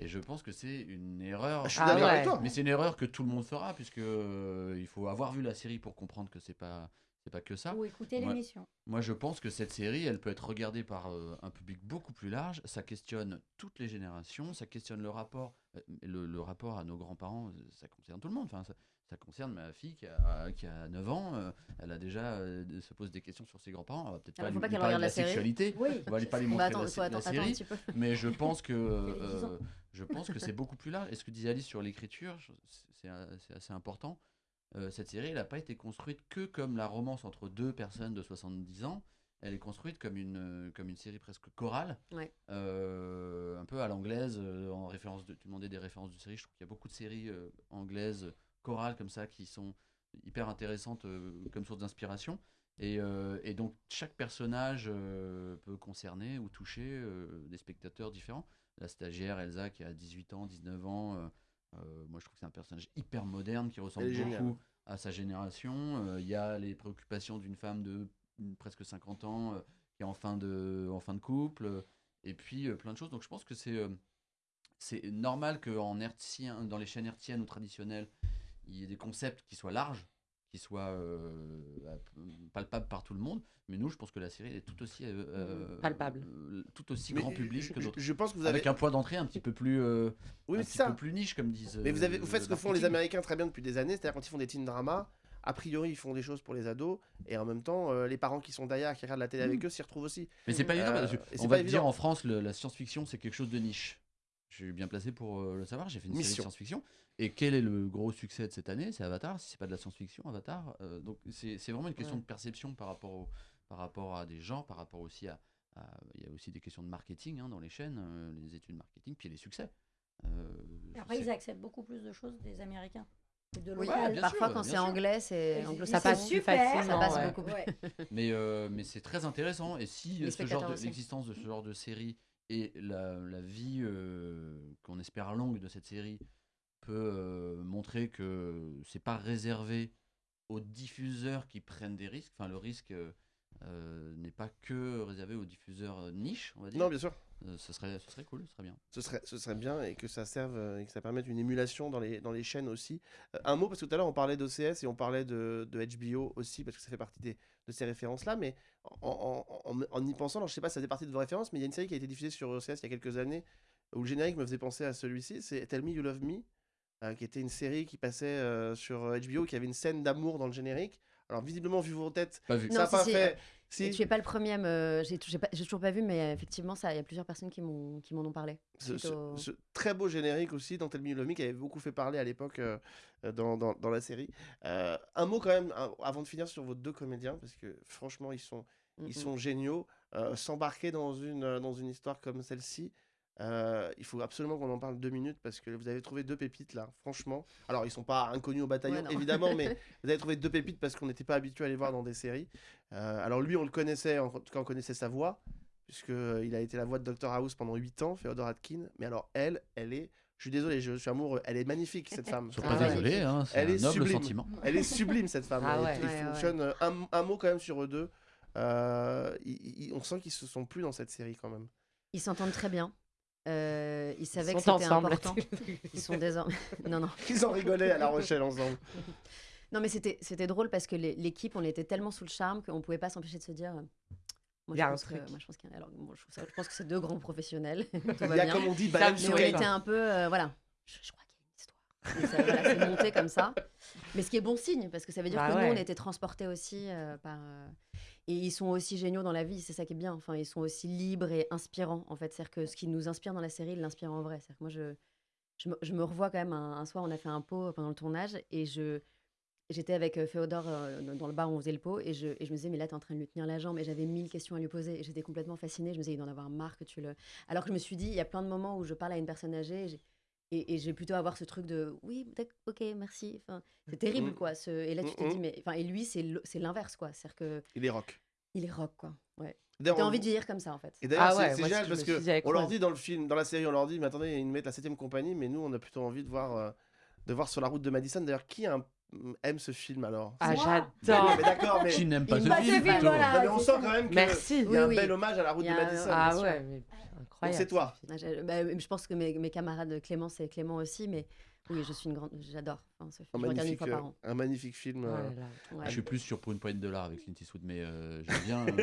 Et je pense que c'est une erreur. Je suis Ah d'accord ouais. avec toi. Mais c'est une erreur que tout le monde fera puisque euh, il faut avoir vu la série pour comprendre que c'est pas c'est pas que ça. Ou écouter l'émission. Moi, je pense que cette série, elle peut être regardée par euh, un public beaucoup plus large. Ça questionne toutes les générations. Ça questionne le rapport, euh, le, le rapport à nos grands-parents. euh, Ça concerne tout le monde. Enfin, ça, ça concerne ma fille qui a, qui a 9 ans. euh, elle a déjà se pose des questions sur ses grands-parents. On va peut-être Alors, pas faut lui, pas lui qu'elle parler de regarde la la série. sexualité. Oui. On va lui pas lui Bah, montrer attends, la, attends série. Mais je pense que *laughs* Elle a 10 ans. je pense que c'est beaucoup plus large. Et ce que disait Alice sur l'écriture, c'est assez important. Euh, cette série, elle n'a pas été construite que comme la romance entre deux personnes de 70 ans. Elle est construite comme une, euh, comme une série presque chorale, Ouais. euh, un peu à l'anglaise, en référence de, tu demandais des références de séries, je trouve qu'il y a beaucoup de séries anglaises, chorales comme ça, qui sont hyper intéressantes comme source d'inspiration. Et, euh, et donc chaque personnage euh, peut concerner ou toucher euh, des spectateurs différents. La stagiaire Elsa qui a 18 ans, 19 ans, euh, euh, moi je trouve que c'est un personnage hyper moderne qui ressemble beaucoup à sa génération. Euh, Il y a les préoccupations d'une femme de presque 50 ans euh, qui est en fin de, en fin de couple. euh, et puis euh, plein de choses. Donc je pense que c'est euh, c'est normal hertzien, dans les chaînes hertziennes ou traditionnelles, il y ait des concepts qui soient larges, qui soient euh, palpables par tout le monde. Mais nous, je pense que la série est tout aussi euh, euh, Palpable. euh, tout aussi Mais grand public je, que je- d'autres. je pense que vous avez. Avec un point d'entrée un petit peu plus, euh, Oui, un petit c'est ça. peu plus niche, comme disent. Mais vous, avez, vous faites ce que font les. Américains très bien depuis des années, c'est-à-dire quand ils font des teen dramas, a priori ils font des choses pour les ados, et en même temps, euh, les parents qui sont derrière, qui regardent la télé avec eux, s'y retrouvent aussi. Mais c'est pas évident Euh, parce que on va te dire en France, le- la science-fiction c'est quelque chose de niche. Je suis bien placé pour euh, le savoir. J'ai fait une série de science-fiction. Et quel est le gros succès de cette année? C'est Avatar. Si c'est pas de la science-fiction, Avatar. Euh, donc c'est vraiment une question Ouais. de perception par rapport, au- par rapport à des gens, par rapport aussi à. à- Il y a aussi des questions de marketing hein, dans les chaînes, euh, les études marketing, puis les succès. Euh, Après, ils acceptent beaucoup plus de choses des Américains. De Oui, parfois sûr, quand c'est anglais, c'est anglo ça passe super, facilement, ça passe ouais. beaucoup plus. Ouais. Mais, euh, mais c'est très intéressant. Et si Les ce genre spectateurs de- l'existence de ce genre de série et la, la vie euh, qu'on espère longue de cette série peut euh, montrer que c'est pas réservé aux diffuseurs qui prennent des risques. Enfin, le risque euh, n'est pas que réservé aux diffuseurs niche, on va dire. Non, bien sûr. Euh, ce, serait, ce serait cool, ce serait bien. Ce serait, ce serait bien et que ça serve et que ça permette une émulation dans les, dans les chaînes aussi. Euh, un mot, parce que tout à l'heure on parlait d'OCS et on parlait de, de HBO aussi, parce que ça fait partie des, de ces références-là, mais en, en- en- en y pensant, alors je sais pas si ça fait partie de vos références, mais il y a une série qui a été diffusée sur OCS il y a quelques années où le générique me faisait penser à celui-ci, c'est Tell Me You Love Me, euh, qui était une série qui passait euh, sur HBO, qui avait une scène d'amour dans le générique. Alors visiblement, vu vos têtes, Pas vu. Non, ça n'a pas si, fait... Si, Tu es pas le premier, à me- j'ai toujours pas vu, mais effectivement, il y a plusieurs personnes qui m'en ont parlé. ce, suite ce- au- ce très beau générique aussi Love Me qui avait beaucoup fait parler à l'époque euh, dans, dans- dans la série. Euh, un mot quand même un- avant de finir sur vos deux comédiens parce que franchement ils sont, Mm, ils mm. sont géniaux. Euh, S'embarquer dans une, dans une histoire comme celle-ci, euh, il faut absolument qu'on en parle deux minutes parce que vous avez trouvé deux pépites là, franchement. Alors ils sont pas inconnus au bataillon Ouais, évidemment, mais *laughs* vous avez trouvé deux pépites parce qu'on n'était pas habitué à les voir dans des séries. Euh, alors lui on le connaissait, en tout cas on connaissait sa voix puisqu'il a été la voix de Dr House pendant 8 ans, Féodor Atkin. Mais alors elle, elle est, je suis désolé, je suis amoureux, elle est magnifique cette femme. *laughs* Sois Ah pas ouais. désolé, hein, c'est Elle un est noble sublime. sentiment. Elle est sublime cette femme. Ah Elle- ouais. il Ouais, ouais. fonctionne euh, un, un mot quand même sur eux deux. Euh, on sent qu'ils se sont plus dans cette série quand même. Ils s'entendent très bien. Euh, ils savaient Ils que c'était important. Ils sont désormais. *laughs* non, non. Ils en rigolaient à La Rochelle ensemble. *laughs* Non, mais c'était c'était drôle parce que l'équipe, on était tellement sous le charme qu'on pouvait pas s'empêcher de se dire. euh, Moi, Il y a je un pense que, truc. moi, je pense qu'il y a- alors, bon, je, trouve ça- je pense que c'est deux grands professionnels. Tout Il y a bien. comme on dit, me Mais on était un peu, euh, voilà. Je, je crois qu'il y a une histoire. Voilà, c'est monté comme ça. Mais ce qui est bon signe, parce que ça veut dire Bah que nous, on était transportés aussi euh, par. Et ils sont aussi géniaux dans la vie, c'est ça qui est bien. Enfin, ils sont aussi libres et inspirants, en fait. C'est-à-dire que ce qui nous inspire dans la série, il l'inspire en vrai. C'est-à-dire que moi, je, je, me, je me revois quand même un, soir, on a fait un pot pendant le tournage et je. J'étais avec euh, Féodor euh, dans- le bar où on faisait le pot et je, et je me disais, mais là, t'es en train de lui tenir la jambe et j'avais mille questions à lui poser et j'étais complètement fascinée. Je me disais, il doit en avoir marre que tu le. Alors que je me suis dit, il y a plein de moments où je parle à une personne âgée et, et j'ai plutôt avoir ce truc de oui, ok, merci. Enfin, c'est terrible Mm. quoi. Ce... Et là, tu te Mm, dis, mais. Enfin, et lui, c'est l'inverse quoi. C'est-à-dire que Il est rock. il est rock quoi. Ouais. T'as on- envie de vieillir comme ça en fait. Et d'ailleurs, Ah c'est- ouais, c'est génial je parce que on leur dit dans le film, dans la série, on leur dit, mais attendez, ils nous mettent la septième compagnie, mais nous, on a plutôt envie de voir, euh, de voir sur la route de Madison. D'ailleurs, qui a un- aime ce film alors Ah, j'adore. mais d'accord, mais, Qui n'aime pas Il ce m'a film fait vivre, plutôt voilà. Non, mais on sent quand même qu'il Merci. y a Oui, un oui. bel hommage à la route Il y de a un- Madison. Ah sûr. ouais, mais Incroyable. c'est toi. Ah, j'ai- bah, je pense que mes, mes camarades Clément, c'est Clément aussi, mais oui, je suis une grande. J'adore. Enfin, Sophie, Un je regarde une magnifique, fois par euh, an. un magnifique film. Oh euh, là là. Ouais. Je suis plus sur pour une poignée de dollars avec Clint Eastwood, mais euh, j'aime bien. *laughs* Il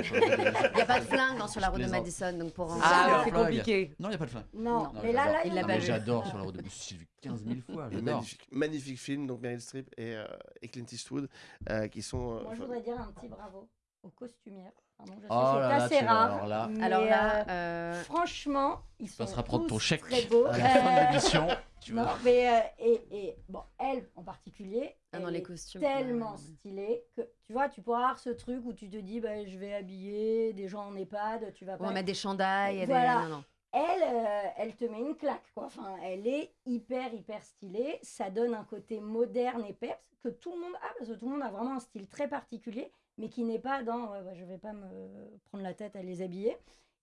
n'y a pas de flingue hein, sur la route de. Madison, donc pour en Ah, ouais, c'est compliqué. Non, il n'y a pas de flingue. Non, Non, mais là, là, il l'a pas vu. j'adore sur la route de. J'ai vu 15 000 fois, magnifique, magnifique film, donc Meryl Streep et, euh, et Clint Eastwood, euh, qui sont. euh, Moi, je voudrais dire un petit bravo aux costumières. Pardon, je sais, Oh c'est là là, assez tu- rare. alors là- mais, Alors euh, là, euh, franchement, ils sont passeras prendre ton tous chèque très beaux. à la fin de Euh, l'émission. *laughs* Tu non, vois. mais euh, et, et bon, elle en particulier, ah, elle dans les est costumes. tellement ouais, ouais. stylée que tu vois, tu pourras avoir ce truc où tu te dis, bah, je vais habiller des gens en EHPAD, tu vas On pas. va mettre des chandails. et Voilà. Des... Non, non. Elle, euh, elle te met une claque, quoi. Enfin, elle est hyper, hyper stylée. Ça donne un côté moderne et peps que tout le monde a, parce que tout le monde a vraiment un style très particulier, mais qui n'est pas dans je vais pas me prendre la tête à les habiller.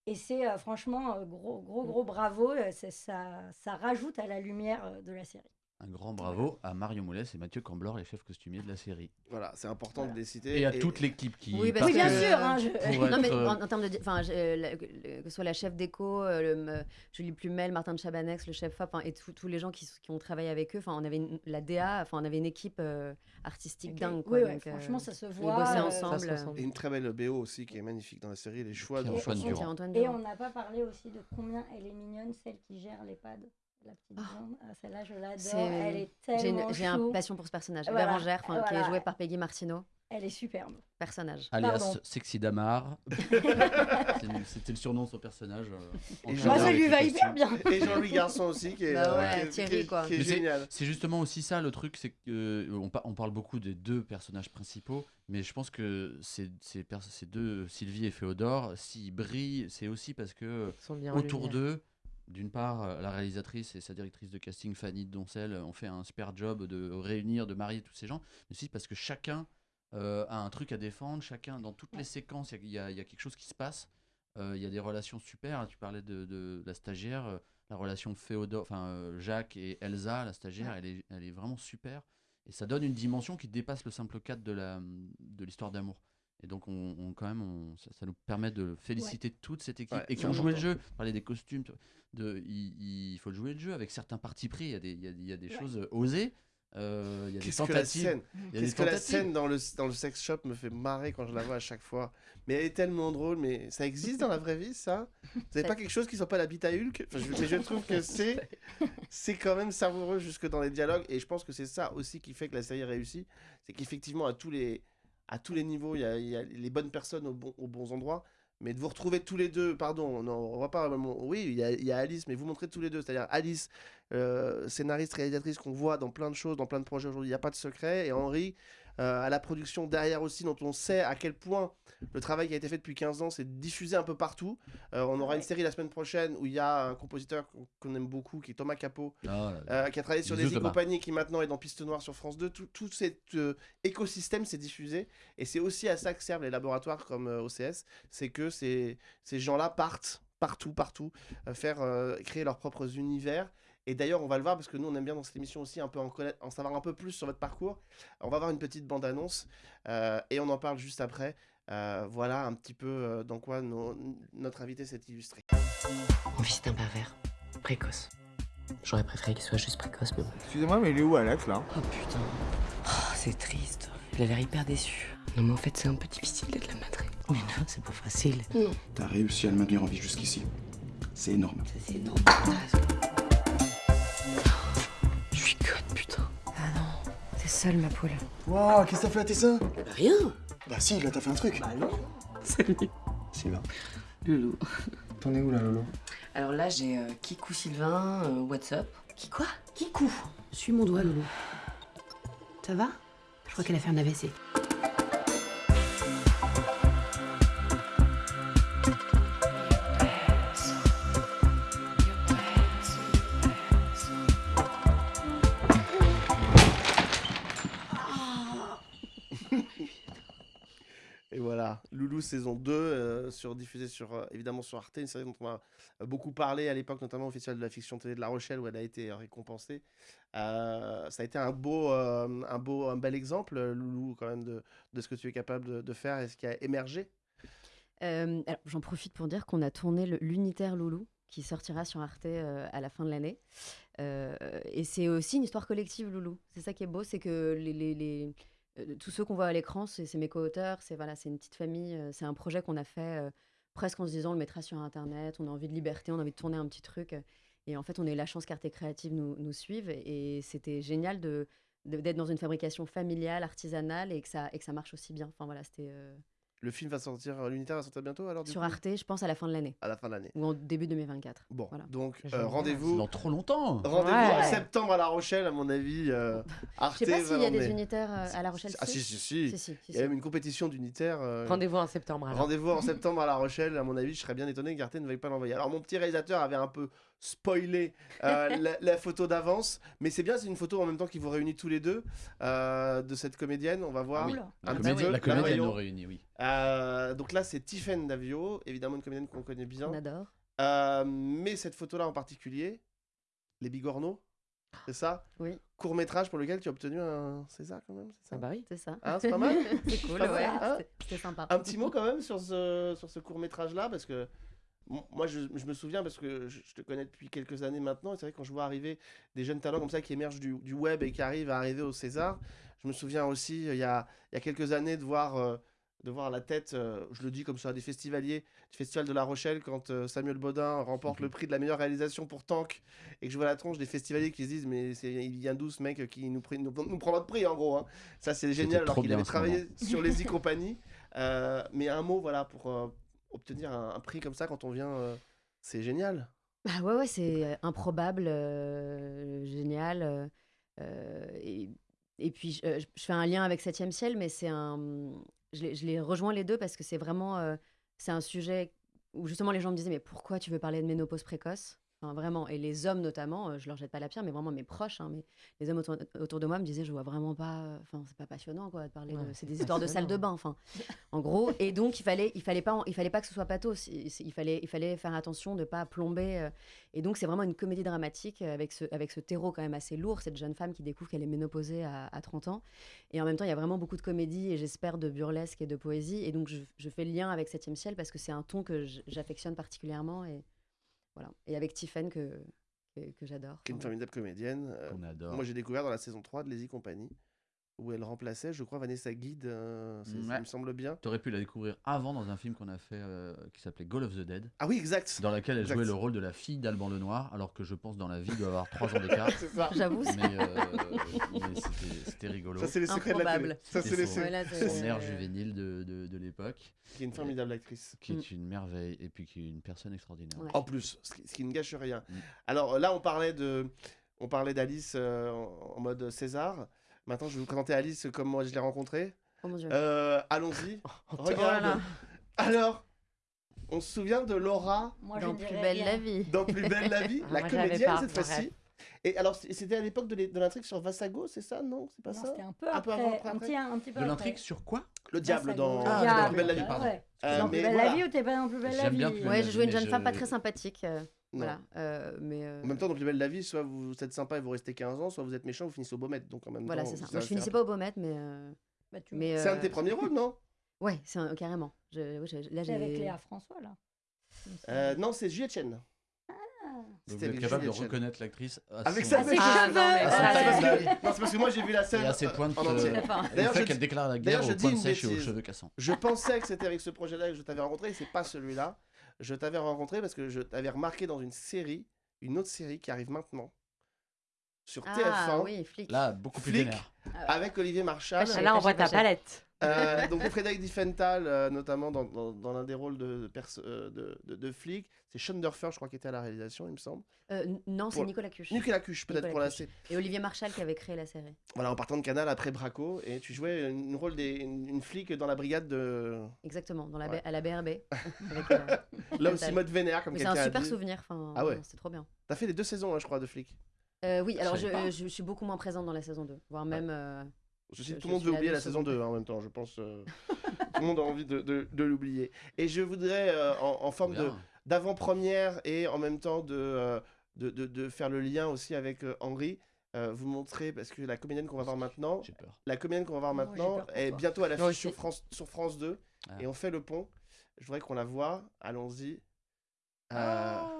Et c'est euh, franchement euh, gros, gros, gros bravo. euh, ça, ça rajoute à la lumière de la série. Un grand bravo à Mario Moulès et Mathieu Camblor, les chefs costumiers de la série. Voilà, c'est important Voilà. de les citer. Et à toute l'équipe qui. Oui, parce Oui, bien que- sûr. hein, je- Pour Non, mais être, euh, en, en termes de. Enfin, la- que ce soit la chef déco, euh, le, Julie Plumel, Martin de Chabanex, le chef FAP, hein, et tous les gens qui, ont travaillé avec eux. Enfin, on avait une- la DA, enfin, on avait une équipe euh, artistique dingue. Quoi, Oui, ouais, donc, euh, franchement, ça se ils voit. bossaient euh, ensemble. Ça se ressemble. Et une très belle BO aussi qui est magnifique dans la série, les choix de. Et- Durand. Et on n'a pas parlé aussi de combien elle est mignonne, celle qui gère l'EHPAD. La petite Ah. blonde. Ah, Celle-là, je l'adore. Elle est J'ai tellement une, j'ai un chou. passion pour ce personnage. Voilà, Bérangère, qui est voilà. joué par Peggy Martino. Elle est superbe. Personnage. Alias Pardon. Sexy Damar. *laughs* C'était le surnom de son personnage. euh, Jean- Moi, ça lui va hyper bien. *laughs* Et Jean-Louis Garçon aussi, qui est, Bah euh, ouais, qui est- Thierry, qui quoi. qui est génial. C'est justement aussi ça le truc, c'est que euh, on, pa- on parle beaucoup des deux personnages principaux, mais je pense que ces, ces, deux, Sylvie et Féodore, s'ils brillent, c'est aussi parce que autour d'eux, d'une part, euh, la réalisatrice et sa directrice de casting, Fanny Doncel, ont fait un super job de réunir, de marier tous ces gens, mais aussi parce que chacun euh, a un truc à défendre, chacun, dans toutes les séquences, il y, a- il y a quelque chose qui se passe, Euh, il y a des relations super, hein, tu parlais de, de la stagiaire, euh, la relation Féodore, enfin euh, Jacques et Elsa, la stagiaire, elle, est, elle est vraiment super, et ça donne une dimension qui dépasse le simple cadre de l'histoire d'amour. Et donc, on, on- quand même, on- ça, ça nous permet de féliciter toute cette équipe Ouais, et qui ont joué le jeu. Parler des costumes, de, il, il faut jouer le jeu avec certains partis pris. Il y a des, il y a, il y a des Ouais. choses osées. euh, il y a des tentatives. scène il y a des Qu'est-ce que la scène dans le, dans le sex shop me fait marrer quand je la vois à chaque fois. Mais elle est tellement drôle, mais ça existe dans la vraie vie, ça? Vous n'avez pas quelque chose qui soit pas la bite à Hulk? Enfin, je, mais je trouve que *laughs* c'est c'est quand même savoureux jusque dans les dialogues. Et je pense que c'est ça aussi qui fait que la série réussit. C'est qu'effectivement, à tous les à tous les niveaux, il y a, les bonnes personnes aux bons endroits. Mais de vous retrouver tous les deux, pardon, non, on va pas. vraiment- Oui, il y, a, Alice, mais vous montrez tous les deux. C'est-à-dire Alice, euh, scénariste, réalisatrice qu'on voit dans plein de choses, dans plein de projets aujourd'hui, il n'y a pas de secret. Et Henri, à la production derrière aussi, dont on sait à quel point le travail qui a été fait depuis 15 ans, c'est diffusé un peu partout. Euh, on aura une série la semaine prochaine où il y a un compositeur qu'on aime beaucoup, qui est Thomas Capot, là. euh, qui a travaillé sur des compagnies qui maintenant est dans Piste Noire sur France 2. Tout, tout cet euh, écosystème s'est diffusé. Et c'est aussi à ça que servent les laboratoires comme euh, OCS. C'est que ces, ces gens-là partent partout, partout, euh, faire euh, créer leurs propres univers. Et d'ailleurs, on va le voir parce que nous, on aime bien dans cette émission aussi un peu en, connaître, en savoir un peu plus sur votre parcours. On va voir une petite bande-annonce euh, et on en parle juste après. Euh, voilà un petit peu euh, dans quoi nos- notre invité s'est illustré. Mon fils est un pervers. Précoce. J'aurais préféré qu'il soit juste précoce, mais bon. Excusez-moi, mais il est où Alex là? Oh putain. Oh, c'est triste. Il a l'air hyper déçu. Non, mais en fait, c'est un peu difficile d'être la madrée. Mais non, c'est pas facile. Non, T'as réussi à le maintenir en vie jusqu'ici. C'est énorme. c'est énorme. Seule, ma poule. Waouh, qu'est-ce que t'as fait à tes seins Bah, rien. Bah si, là t'as fait un truc. Bah non. *laughs* Salut. Sylvain. Loulou. T'en es où là, Lolo Alors là, j'ai euh, Kikou Sylvain, euh, WhatsApp. Qui quoi? Kikou. Suis mon doigt, Loulou. Ça va? Je crois qu'elle a fait un AVC. Saison 2, euh, sur, diffusée sur, euh, évidemment sur Arte, une série dont on a euh, beaucoup parlé à l'époque, notamment au Festival de la fiction télé de La Rochelle, où elle a été récompensée. Ça a été un beau, un beau, un bel exemple, Loulou, quand même, de, de ce que tu es capable de, faire et ce qui a émergé. J'en profite pour dire qu'on a tourné l'unitaire Loulou, qui sortira sur Arte à la fin de l'année. Et c'est aussi une histoire collective, Loulou. C'est ça qui est beau, c'est que les- euh, tous ceux qu'on voit à l'écran, c'est mes co-auteurs, c'est voilà, une petite famille, euh, c'est un projet qu'on a fait euh, presque en se disant on le mettra sur Internet, on a envie de liberté, on a envie de tourner un petit truc. Et en fait, on a eu la chance qu'Arte Créative nous, nous suive. Et c'était génial de de- d'être dans une fabrication familiale, artisanale, et que ça, et que ça marche aussi bien. Enfin voilà, c'était Le film va sortir, euh, l'unitaire va sortir bientôt alors du sur coup Arte, je pense, à la fin de l'année. À la fin de l'année. Ou en début 2024. Bon, Voilà. donc euh, rendez-vous. Dans trop longtemps. Rendez-vous Ouais. en septembre à La Rochelle, à mon avis. euh, Arte Je sais pas s'il y a des unitaires euh, à La Rochelle. Ah si, si, si. Si, si, si, Il y a même une compétition d'unitaires. euh, Rendez-vous en septembre. alors. Rendez-vous en septembre à La Rochelle. À mon avis, je serais bien étonné qu'Arte ne veuille pas l'envoyer. Alors, mon petit réalisateur avait un peu spoilé euh, *laughs* la, la photo d'avance, mais c'est bien, c'est une photo en même temps qui vous réunit tous les deux euh, de cette comédienne. On va voir. oui. Oula. Un La petit comédie, peu. la comédie, elle Mario. nous réunit, oui. Euh, donc là, c'est Tiffaine Davio, évidemment une comédienne qu'on connaît bien. On adore. Euh, mais cette photo-là en particulier, Les Bigorneaux, c'est ça? Oui. Court métrage pour lequel tu as obtenu un César quand même, c'est ça? Ah bah oui. C'est ça. Hein, c'est pas mal *laughs* c'est cool, ouais. hein? Sympa. Un petit mot quand même sur ce, sur ce court métrage là parce que moi je, je me souviens parce que je, je te connais depuis quelques années maintenant et c'est vrai quand je vois arriver des jeunes talents comme ça qui émergent du, du web et qui arrivent à arriver au César, je me souviens aussi euh, il y a, il y a quelques années de voir, euh, de voir la tête, euh, je le dis comme ça, des festivaliers du Festival de La Rochelle quand euh, Samuel Baudin remporte le prix de la meilleure réalisation pour Tank et que je vois la tronche des festivaliers qui se disent mais il vient d'où ce mec qui nous, nous, nous prend notre prix en gros. hein. Ça c'est génial alors qu'il avait travaillé sur les e-compagnies. Euh, mais un mot, voilà, pour obtenir un, prix comme ça quand on vient, euh, c'est génial. Bah ouais, ouais, c'est euh, improbable, euh, génial. et, puis, je, fais un lien avec Septième Ciel, mais c'est un. Je les, rejoins les deux parce que c'est vraiment. c'est un sujet où justement les gens me disaient Mais pourquoi tu veux parler de ménopause précoce? Enfin, vraiment. Et les hommes notamment, euh, je leur jette pas la pierre, mais vraiment mes proches, hein, mais les hommes autour, autour de moi me disaient Je vois vraiment pas. euh, Enfin, c'est pas passionnant, quoi, de parler Ouais, de. C'est des histoires de salle de bain, enfin. En gros, et donc il fallait, il fallait pas, il fallait pas que ce soit pathos. Il, il fallait, il fallait faire attention de pas plomber. euh, et donc c'est vraiment une comédie dramatique euh, avec ce, avec ce terreau quand même assez lourd. Cette jeune femme qui découvre qu'elle est ménopausée à, à 30 ans. Et en même temps, il y a vraiment beaucoup de comédie et j'espère de burlesque et de poésie. Et donc je, je fais le lien avec Septième Ciel parce que c'est un ton que j'affectionne particulièrement et voilà. Et avec Tiffen que que, que j'adore. Qui est une formidable comédienne. euh, Qu'on adore. moi j'ai découvert dans la saison 3 de Les Compagnie où elle remplaçait, je crois, Vanessa Guide, euh, c'est- ça me semble bien. T'aurais pu la découvrir avant dans un film qu'on a fait euh, qui s'appelait Goal of the Dead, Ah oui, exact. dans lequel elle Exact. jouait le rôle de la fille d'Alban Lenoir, alors que je pense dans la vie doit avoir 3 ans d'écart. *laughs* c'est ça. J'avoue, c'est mais euh, mais c'était- rigolo. Ça, c'est les secrets de la télé. Ça, c'est les Son- secrets. Son air juvénile de, de, de l'époque, Qui est une formidable actrice. qui est Mm. une merveille, et puis qui est une personne extraordinaire. Ouais. En plus, ce qui, ce qui ne gâche rien. Mm. Alors là, on parlait de, on parlait d'Alice euh, en, en mode César. Maintenant, je vais vous présenter Alice comme moi je l'ai rencontrée. Oh mon dieu. Euh, Allons-y. *laughs* Regarde. là. Alors, on se souvient de Laura Moi, Dans plus belle la vie. dans Plus belle la vie, *laughs* la moi, comédienne pas, cette fois-ci. Et alors, c'était à l'époque de l'intrigue sur Vassago, c'est ça? Non, c'est pas Non, ça? c'était un peu Un peu après, avant, après, un petit, un petit peu De l'intrigue sur quoi? Le diable dans, Ah, Plus belle la vie. pardon. ouais. Euh, dans mais Plus belle voilà. la vie ou t'es pas dans Plus belle la J'aime vie bien Plus belle Ouais, je jouais une jeune je- femme pas très sympathique. Non. voilà. euh, mais euh, En même temps, dans Plus belle la vie, soit vous êtes sympa et vous restez 15 ans, soit vous êtes méchant, vous finissez au Baumettes. Donc en même voilà, temps, c'est ça. Moi, je finissais pas au Baumettes, mais. euh, Bah, tu mais C'est un de tes premiers rôles, non? *laughs* Ouais, c'est un- carrément. Je, je- là, C'est avec. Léa François, là. Euh, Non, c'est Juliette Chen. Donc C'était vous êtes capable de reconnaître l'actrice à Avec son- sa Ah. Ah, cheveux non, Ah, c'est parce que- non, c'est parce que moi j'ai vu la scène Et à ses pointes, euh, D'ailleurs, fait je qu'elle déclare la guerre je aux pointes sèches et aux cheveux cassants. Je pensais que c'était avec ce projet-là que je t'avais rencontré, et c'est pas celui-là. Je t'avais rencontré parce que je t'avais remarqué dans une série, une autre série qui arrive maintenant sur Ah TF1 oui, flic. Là, beaucoup plus Flic. vénère. avec Olivier Marchal. Ah, Là, on voit ta palette. Euh, donc Frédéric Diffenthal, euh, notamment dans, dans, dans l'un des rôles de, euh, de, de, de flic. C'est Sean Durfer, je crois, qui était à la réalisation, il me semble. Euh, non, c'est Nicolas Cuche. Nicolas Cuche, peut-être pour la série. Et Olivier Marchal qui avait créé la série. Voilà, en partant de Canal après Braco, et tu jouais une rôle des, une, une flic dans la brigade de. Exactement, dans la Ouais. À la BRB. *laughs* avec, Là aussi, mode vénère, comme Mais c'est quelqu'un un a super dit. souvenir. Enfin, Ah ouais. C'est trop bien. T'as fait les deux saisons, hein, je crois, de flic. Euh, oui, alors je, je, je suis beaucoup moins présente dans la saison 2, voire même. euh, Ceci, tout le monde veut oublier la saison seconde. 2 hein, en même temps, je pense. euh, tout le monde a envie de, de- de l'oublier. Et je voudrais, euh, en, en forme d'avant-première et en même temps de, euh, de, de- de faire le lien aussi avec euh, Henri, euh, vous montrer, parce que la comédienne qu'on va voir maintenant, peur. la comédienne qu'on va voir Oh, maintenant est bientôt à l'affiche sur. France, sur France 2 Ah. et on fait le pont. Je voudrais qu'on la voie. Allons-y. Euh, Ah.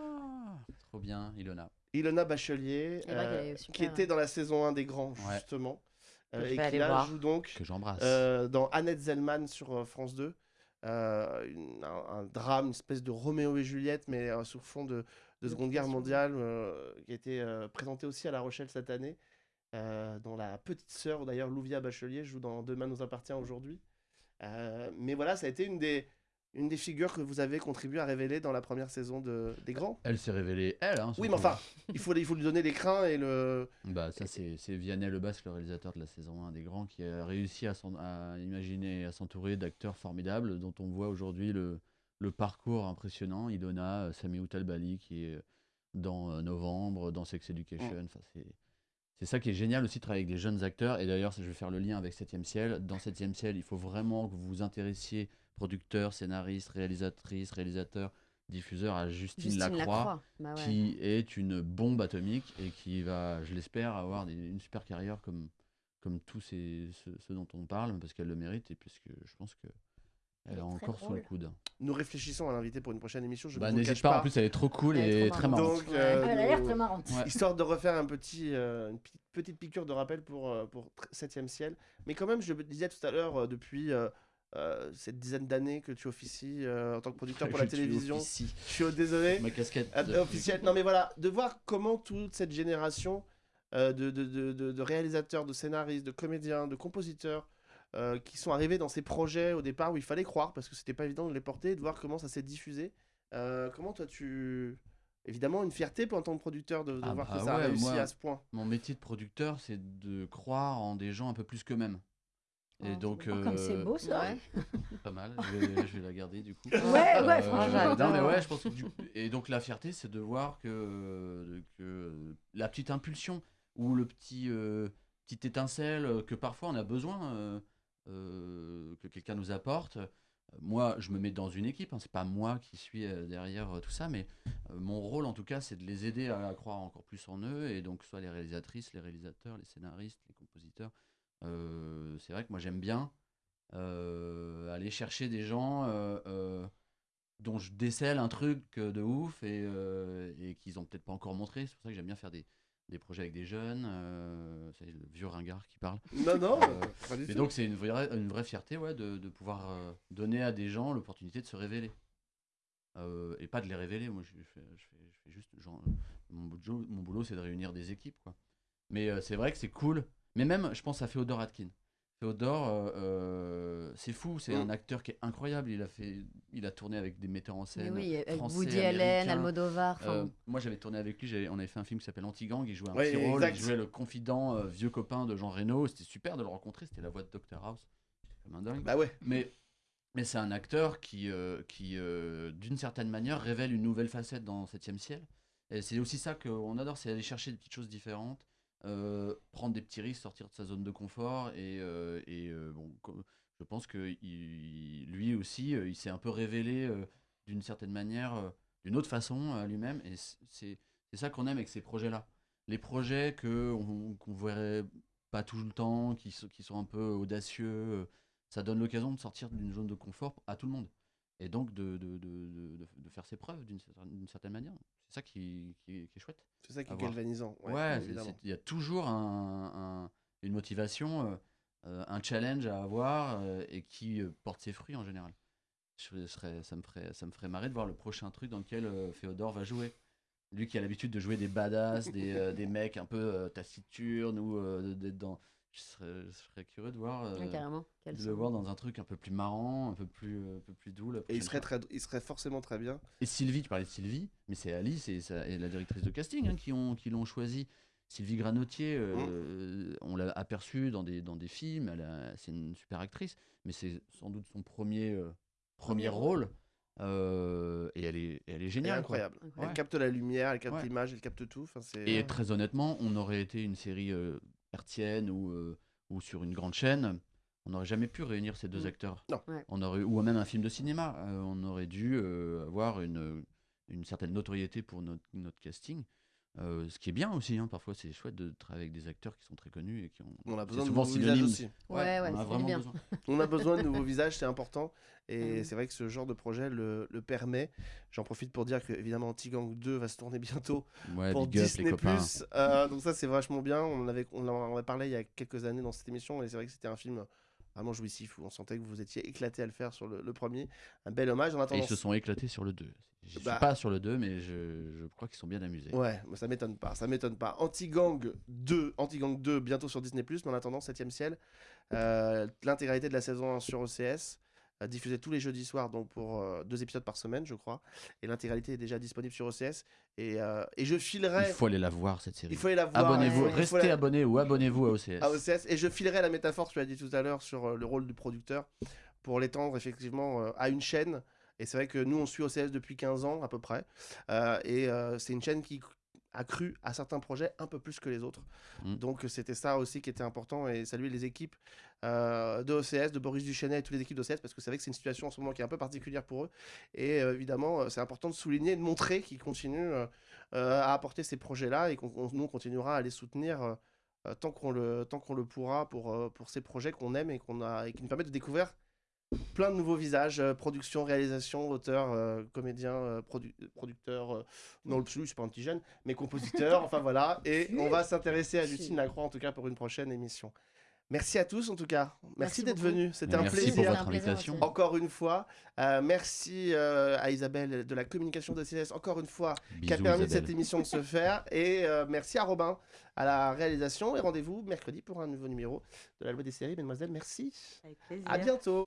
Trop bien, Ilona. Ilona Bachelier, euh, qui était dans la saison 1 des Grands, Ouais. justement. Euh, et qui aller là voir. joue donc Que euh, dans Annette Zellman sur euh, France 2. Euh, une- un, un drame, une espèce de Roméo et Juliette, mais euh, sur fond de, de Seconde Guerre mondiale, euh, qui a été euh, présenté aussi à La Rochelle cette année, euh, dont la petite sœur, d'ailleurs, Louvia Bachelier, joue dans Demain nous appartient aujourd'hui. Euh, mais voilà, ça a été une des, une des figures que vous avez contribué à révéler dans la première saison de, des Grands. Elle s'est révélée, elle. Hein, Oui, mais enfin, il faut, il faut lui donner l'écran et le. Bah, ça, c'est c'est Vianney Lebasque, le réalisateur de la saison 1 des Grands, qui a réussi à, à imaginer et à s'entourer d'acteurs formidables, dont on voit aujourd'hui le, le parcours impressionnant. Ilona, euh, Sami Outalbali, qui est dans euh, Novembre, dans Sex Education. Enfin, c'est. C'est ça qui est génial aussi de travailler avec des jeunes acteurs. Et d'ailleurs, je vais faire le lien avec 7ème ciel. Dans 7ème ciel, il faut vraiment que vous vous intéressiez, producteurs, scénaristes, réalisatrices, réalisateurs, diffuseurs, à Justine, Justine Lacroix, Lacroix, bah ouais. qui est une bombe atomique et qui va, je l'espère, avoir des- une super carrière comme, comme tous ces, ceux, ceux dont on parle, parce qu'elle le mérite et puisque je pense que elle est est encore sous le drôle. coude. Nous réfléchissons à l'inviter pour une prochaine émission. Je Bah, N'hésite pas, pas. en plus elle est trop cool Elle est et trop très marrante. Donc, euh, elle a l'air très marrante. Ouais. Histoire de refaire un petit, euh, une petite, petite piqûre de rappel pour, euh, pour 7ème ciel. Mais quand même, je le disais tout à l'heure, depuis euh, euh, cette dizaine d'années que tu officies euh, en tant que producteur *laughs* pour la télévision, je suis désolé. Ma casquette. Ah, de- officiel. Non, mais voilà, de voir comment toute cette génération euh, de, de, de, de- de réalisateurs, de scénaristes, de comédiens, de compositeurs euh, qui sont arrivés dans ces projets au départ où il fallait croire parce que c'était pas évident de les porter, de voir comment ça s'est diffusé. Euh, comment toi tu. Évidemment, une fierté pour en tant que producteur de, de Ah voir bah que ça a ouais, réussi moi- à ce point. Mon métier de producteur, c'est de croire en des gens un peu plus qu'eux-mêmes. Et Oh, donc, Oh, comme c'est euh, beau ça. Ouais. *laughs* pas mal. Je vais, je vais la garder du coup. Ouais, ouais, Euh, franchement. non, mais ouais, je pense que du- Et donc, la fierté, c'est de voir que, que la petite impulsion ou le petit, euh, petite étincelle euh, que parfois on a besoin euh, euh, que quelqu'un nous apporte. Euh, Moi, je me mets dans une équipe, hein, c'est pas moi qui suis euh, derrière euh, tout ça, mais euh, mon rôle en tout cas, c'est de les aider à, à croire encore plus en eux, et donc soit les réalisatrices, les réalisateurs, les scénaristes, les compositeurs. Euh, c'est vrai que moi j'aime bien euh, aller chercher des gens euh, dont je décèle un truc de ouf et, euh, et qu'ils ont peut-être pas encore montré. C'est pour ça que j'aime bien faire des, des projets avec des jeunes. euh, c'est le vieux ringard qui parle. Non, non, Euh, *laughs* Mais donc c'est une vraie, une vraie fierté ouais, de, de pouvoir donner à des gens l'opportunité de se révéler. Et pas de les révéler. Moi, je fais, je fais, je fais juste. Genre, mon, boulot, mon boulot, c'est de réunir des équipes. Quoi. Mais c'est vrai que c'est cool. Mais même, je pense à Féodor Atkin. Féodor, euh, euh, c'est fou. C'est Mm. un acteur qui est incroyable. Il a, fait, il a tourné avec des metteurs en scène. oui, français, Woody Allen. Almodovar. Euh, moi, j'avais tourné avec lui. On avait fait un film qui s'appelle Anti-Gang. Il jouait un Oui, petit rôle. exact. Il jouait le confident euh, vieux copain de Jean Reno. C'était super de le rencontrer. C'était la voix de Dr House. Comme un dingue. Bah ouais. Mais, mais c'est un acteur qui, qui d'une certaine manière, révèle une nouvelle facette dans 7ème ciel. Et c'est aussi ça qu'on adore, c'est aller chercher des petites choses différentes, euh, prendre des petits risques, sortir de sa zone de confort. Et, euh, et, euh, bon, je pense que lui aussi, il s'est un peu révélé d'une certaine manière, d'une autre façon à lui-même. Et c'est ça qu'on aime avec ces projets-là. Les projets que on- qu'on verrait pas tout le temps, qui, sont- qui sont un peu audacieux, ça donne l'occasion de sortir d'une zone de confort à tout le monde. Et donc de, de, de, de- faire ses preuves d'une certaine manière. C'est ça qui, qui, est- qui est chouette. C'est ça qui est galvanisant. Ouais, il y a toujours un, un- une motivation, euh, euh, un challenge à avoir euh, et qui porte ses fruits en général. Je serais, ça, me ferait, ça me ferait marrer de voir le prochain truc dans lequel euh, Féodor va jouer. Lui qui a l'habitude de jouer des badass, des, des mecs un peu taciturnes ou d'être dans. Je serais, je serais curieux de voir, euh, ouais, de le voir dans un truc un peu plus marrant, un peu plus, euh, un peu plus doux. Et il serait, très, il serait forcément très bien. Et Sylvie, tu parlais de Sylvie, mais c'est Alice et, sa- et la directrice de casting hein, qui ont qui l'ont choisi. Sylvie Granotier, euh, on l'a aperçue dans des, dans des films, elle a- c'est une super actrice, mais c'est sans doute son premier, euh, premier rôle. euh, et elle est, elle est Elle est géniale. quoi. incroyable. Incroyable. Elle capte la lumière, elle capte Ouais. l'image, elle capte tout. Enfin, c'est... Et très honnêtement, on aurait été une série hertzienne ou, euh, ou sur une grande chaîne, on n'aurait jamais pu réunir ces deux Mm. acteurs. Non. Ouais. On aurait, ou même un film de cinéma, euh, on aurait dû euh, avoir une, une certaine notoriété pour notre, notre casting. Euh, ce qui est bien aussi, hein, parfois c'est chouette de travailler avec des acteurs qui sont très connus et qui ont. On a besoin de souvent nouveaux visages aussi. Ouais, ouais, on a vraiment bien. besoin. *laughs* On a besoin de nouveaux visages, c'est important. Et Mm. c'est vrai que ce genre de projet le, le permet. J'en profite pour dire que, évidemment, Anti-Gang 2 va se tourner bientôt Ouais, pour big up les Disney+. copains. Euh, donc ça, c'est vachement bien. On en avait, on en avait parlé il y a quelques années dans cette émission. Et c'est vrai que c'était un film vraiment jouissif où on sentait que vous étiez éclaté à le faire sur le, le premier. Un bel hommage. En Et attendant, ils se sont éclatés sur le 2. Je suis Bah. pas sur le 2, mais je, je crois qu'ils sont bien amusés. Ouais, ça m'étonne pas, ça m'étonne pas. Anti-Gang 2, Anti-Gang 2 bientôt sur Disney+, mais en attendant 7ème ciel, euh, l'intégralité de la saison 1 sur OCS, diffusée tous les jeudis soirs, donc pour euh, deux épisodes par semaine, je crois. Et l'intégralité est déjà disponible sur OCS. Et, euh, et je filerai... Il faut aller la voir cette série. Il faut aller la voir. Abonnez-vous, restez la- abonnés ou abonnez-vous à OCS. à OCS. Et je filerai la métaphore que tu as dit tout à l'heure sur euh, le rôle du producteur pour l'étendre effectivement à une chaîne. Et c'est vrai que nous, on suit OCS depuis 15 ans à peu près. Euh, et euh, c'est une chaîne qui a cru à certains projets un peu plus que les autres. Mm. Donc c'était ça aussi qui était important. Et saluer les équipes euh, de OCS, de Boris Duchesnet et toutes les équipes d'OCS, parce que c'est vrai que c'est une situation en ce moment qui est un peu particulière pour eux. Et euh, évidemment, euh, c'est important de souligner et de montrer qu'ils continuent euh, à apporter ces projets-là et qu'on on- nous, on continuera à les soutenir. tant qu'on le, tant qu'on le pourra pour, pour ces projets qu'on aime et, qu'on a, et qui nous permettent de découvrir plein de nouveaux visages, euh, production, réalisation, auteur, euh, comédien, euh, produ- producteur, non le plus, c'est pas un petit jeune, mais compositeur, *laughs* enfin voilà. Et on va s'intéresser à Justine Lacroix en tout cas pour une prochaine émission. Merci à tous en tout cas. Merci, Merci d'être venus. C'était un Merci plaisir. pour C'était votre invitation. Encore une fois, Euh, merci euh, à Isabelle de la communication de CS, encore une fois, qui a permis de Isabelle. cette émission de se faire. Et euh, merci à Robin à la réalisation. Et rendez-vous mercredi pour un nouveau numéro de la loi des séries. Mesdemoiselles, merci. Avec plaisir. À bientôt.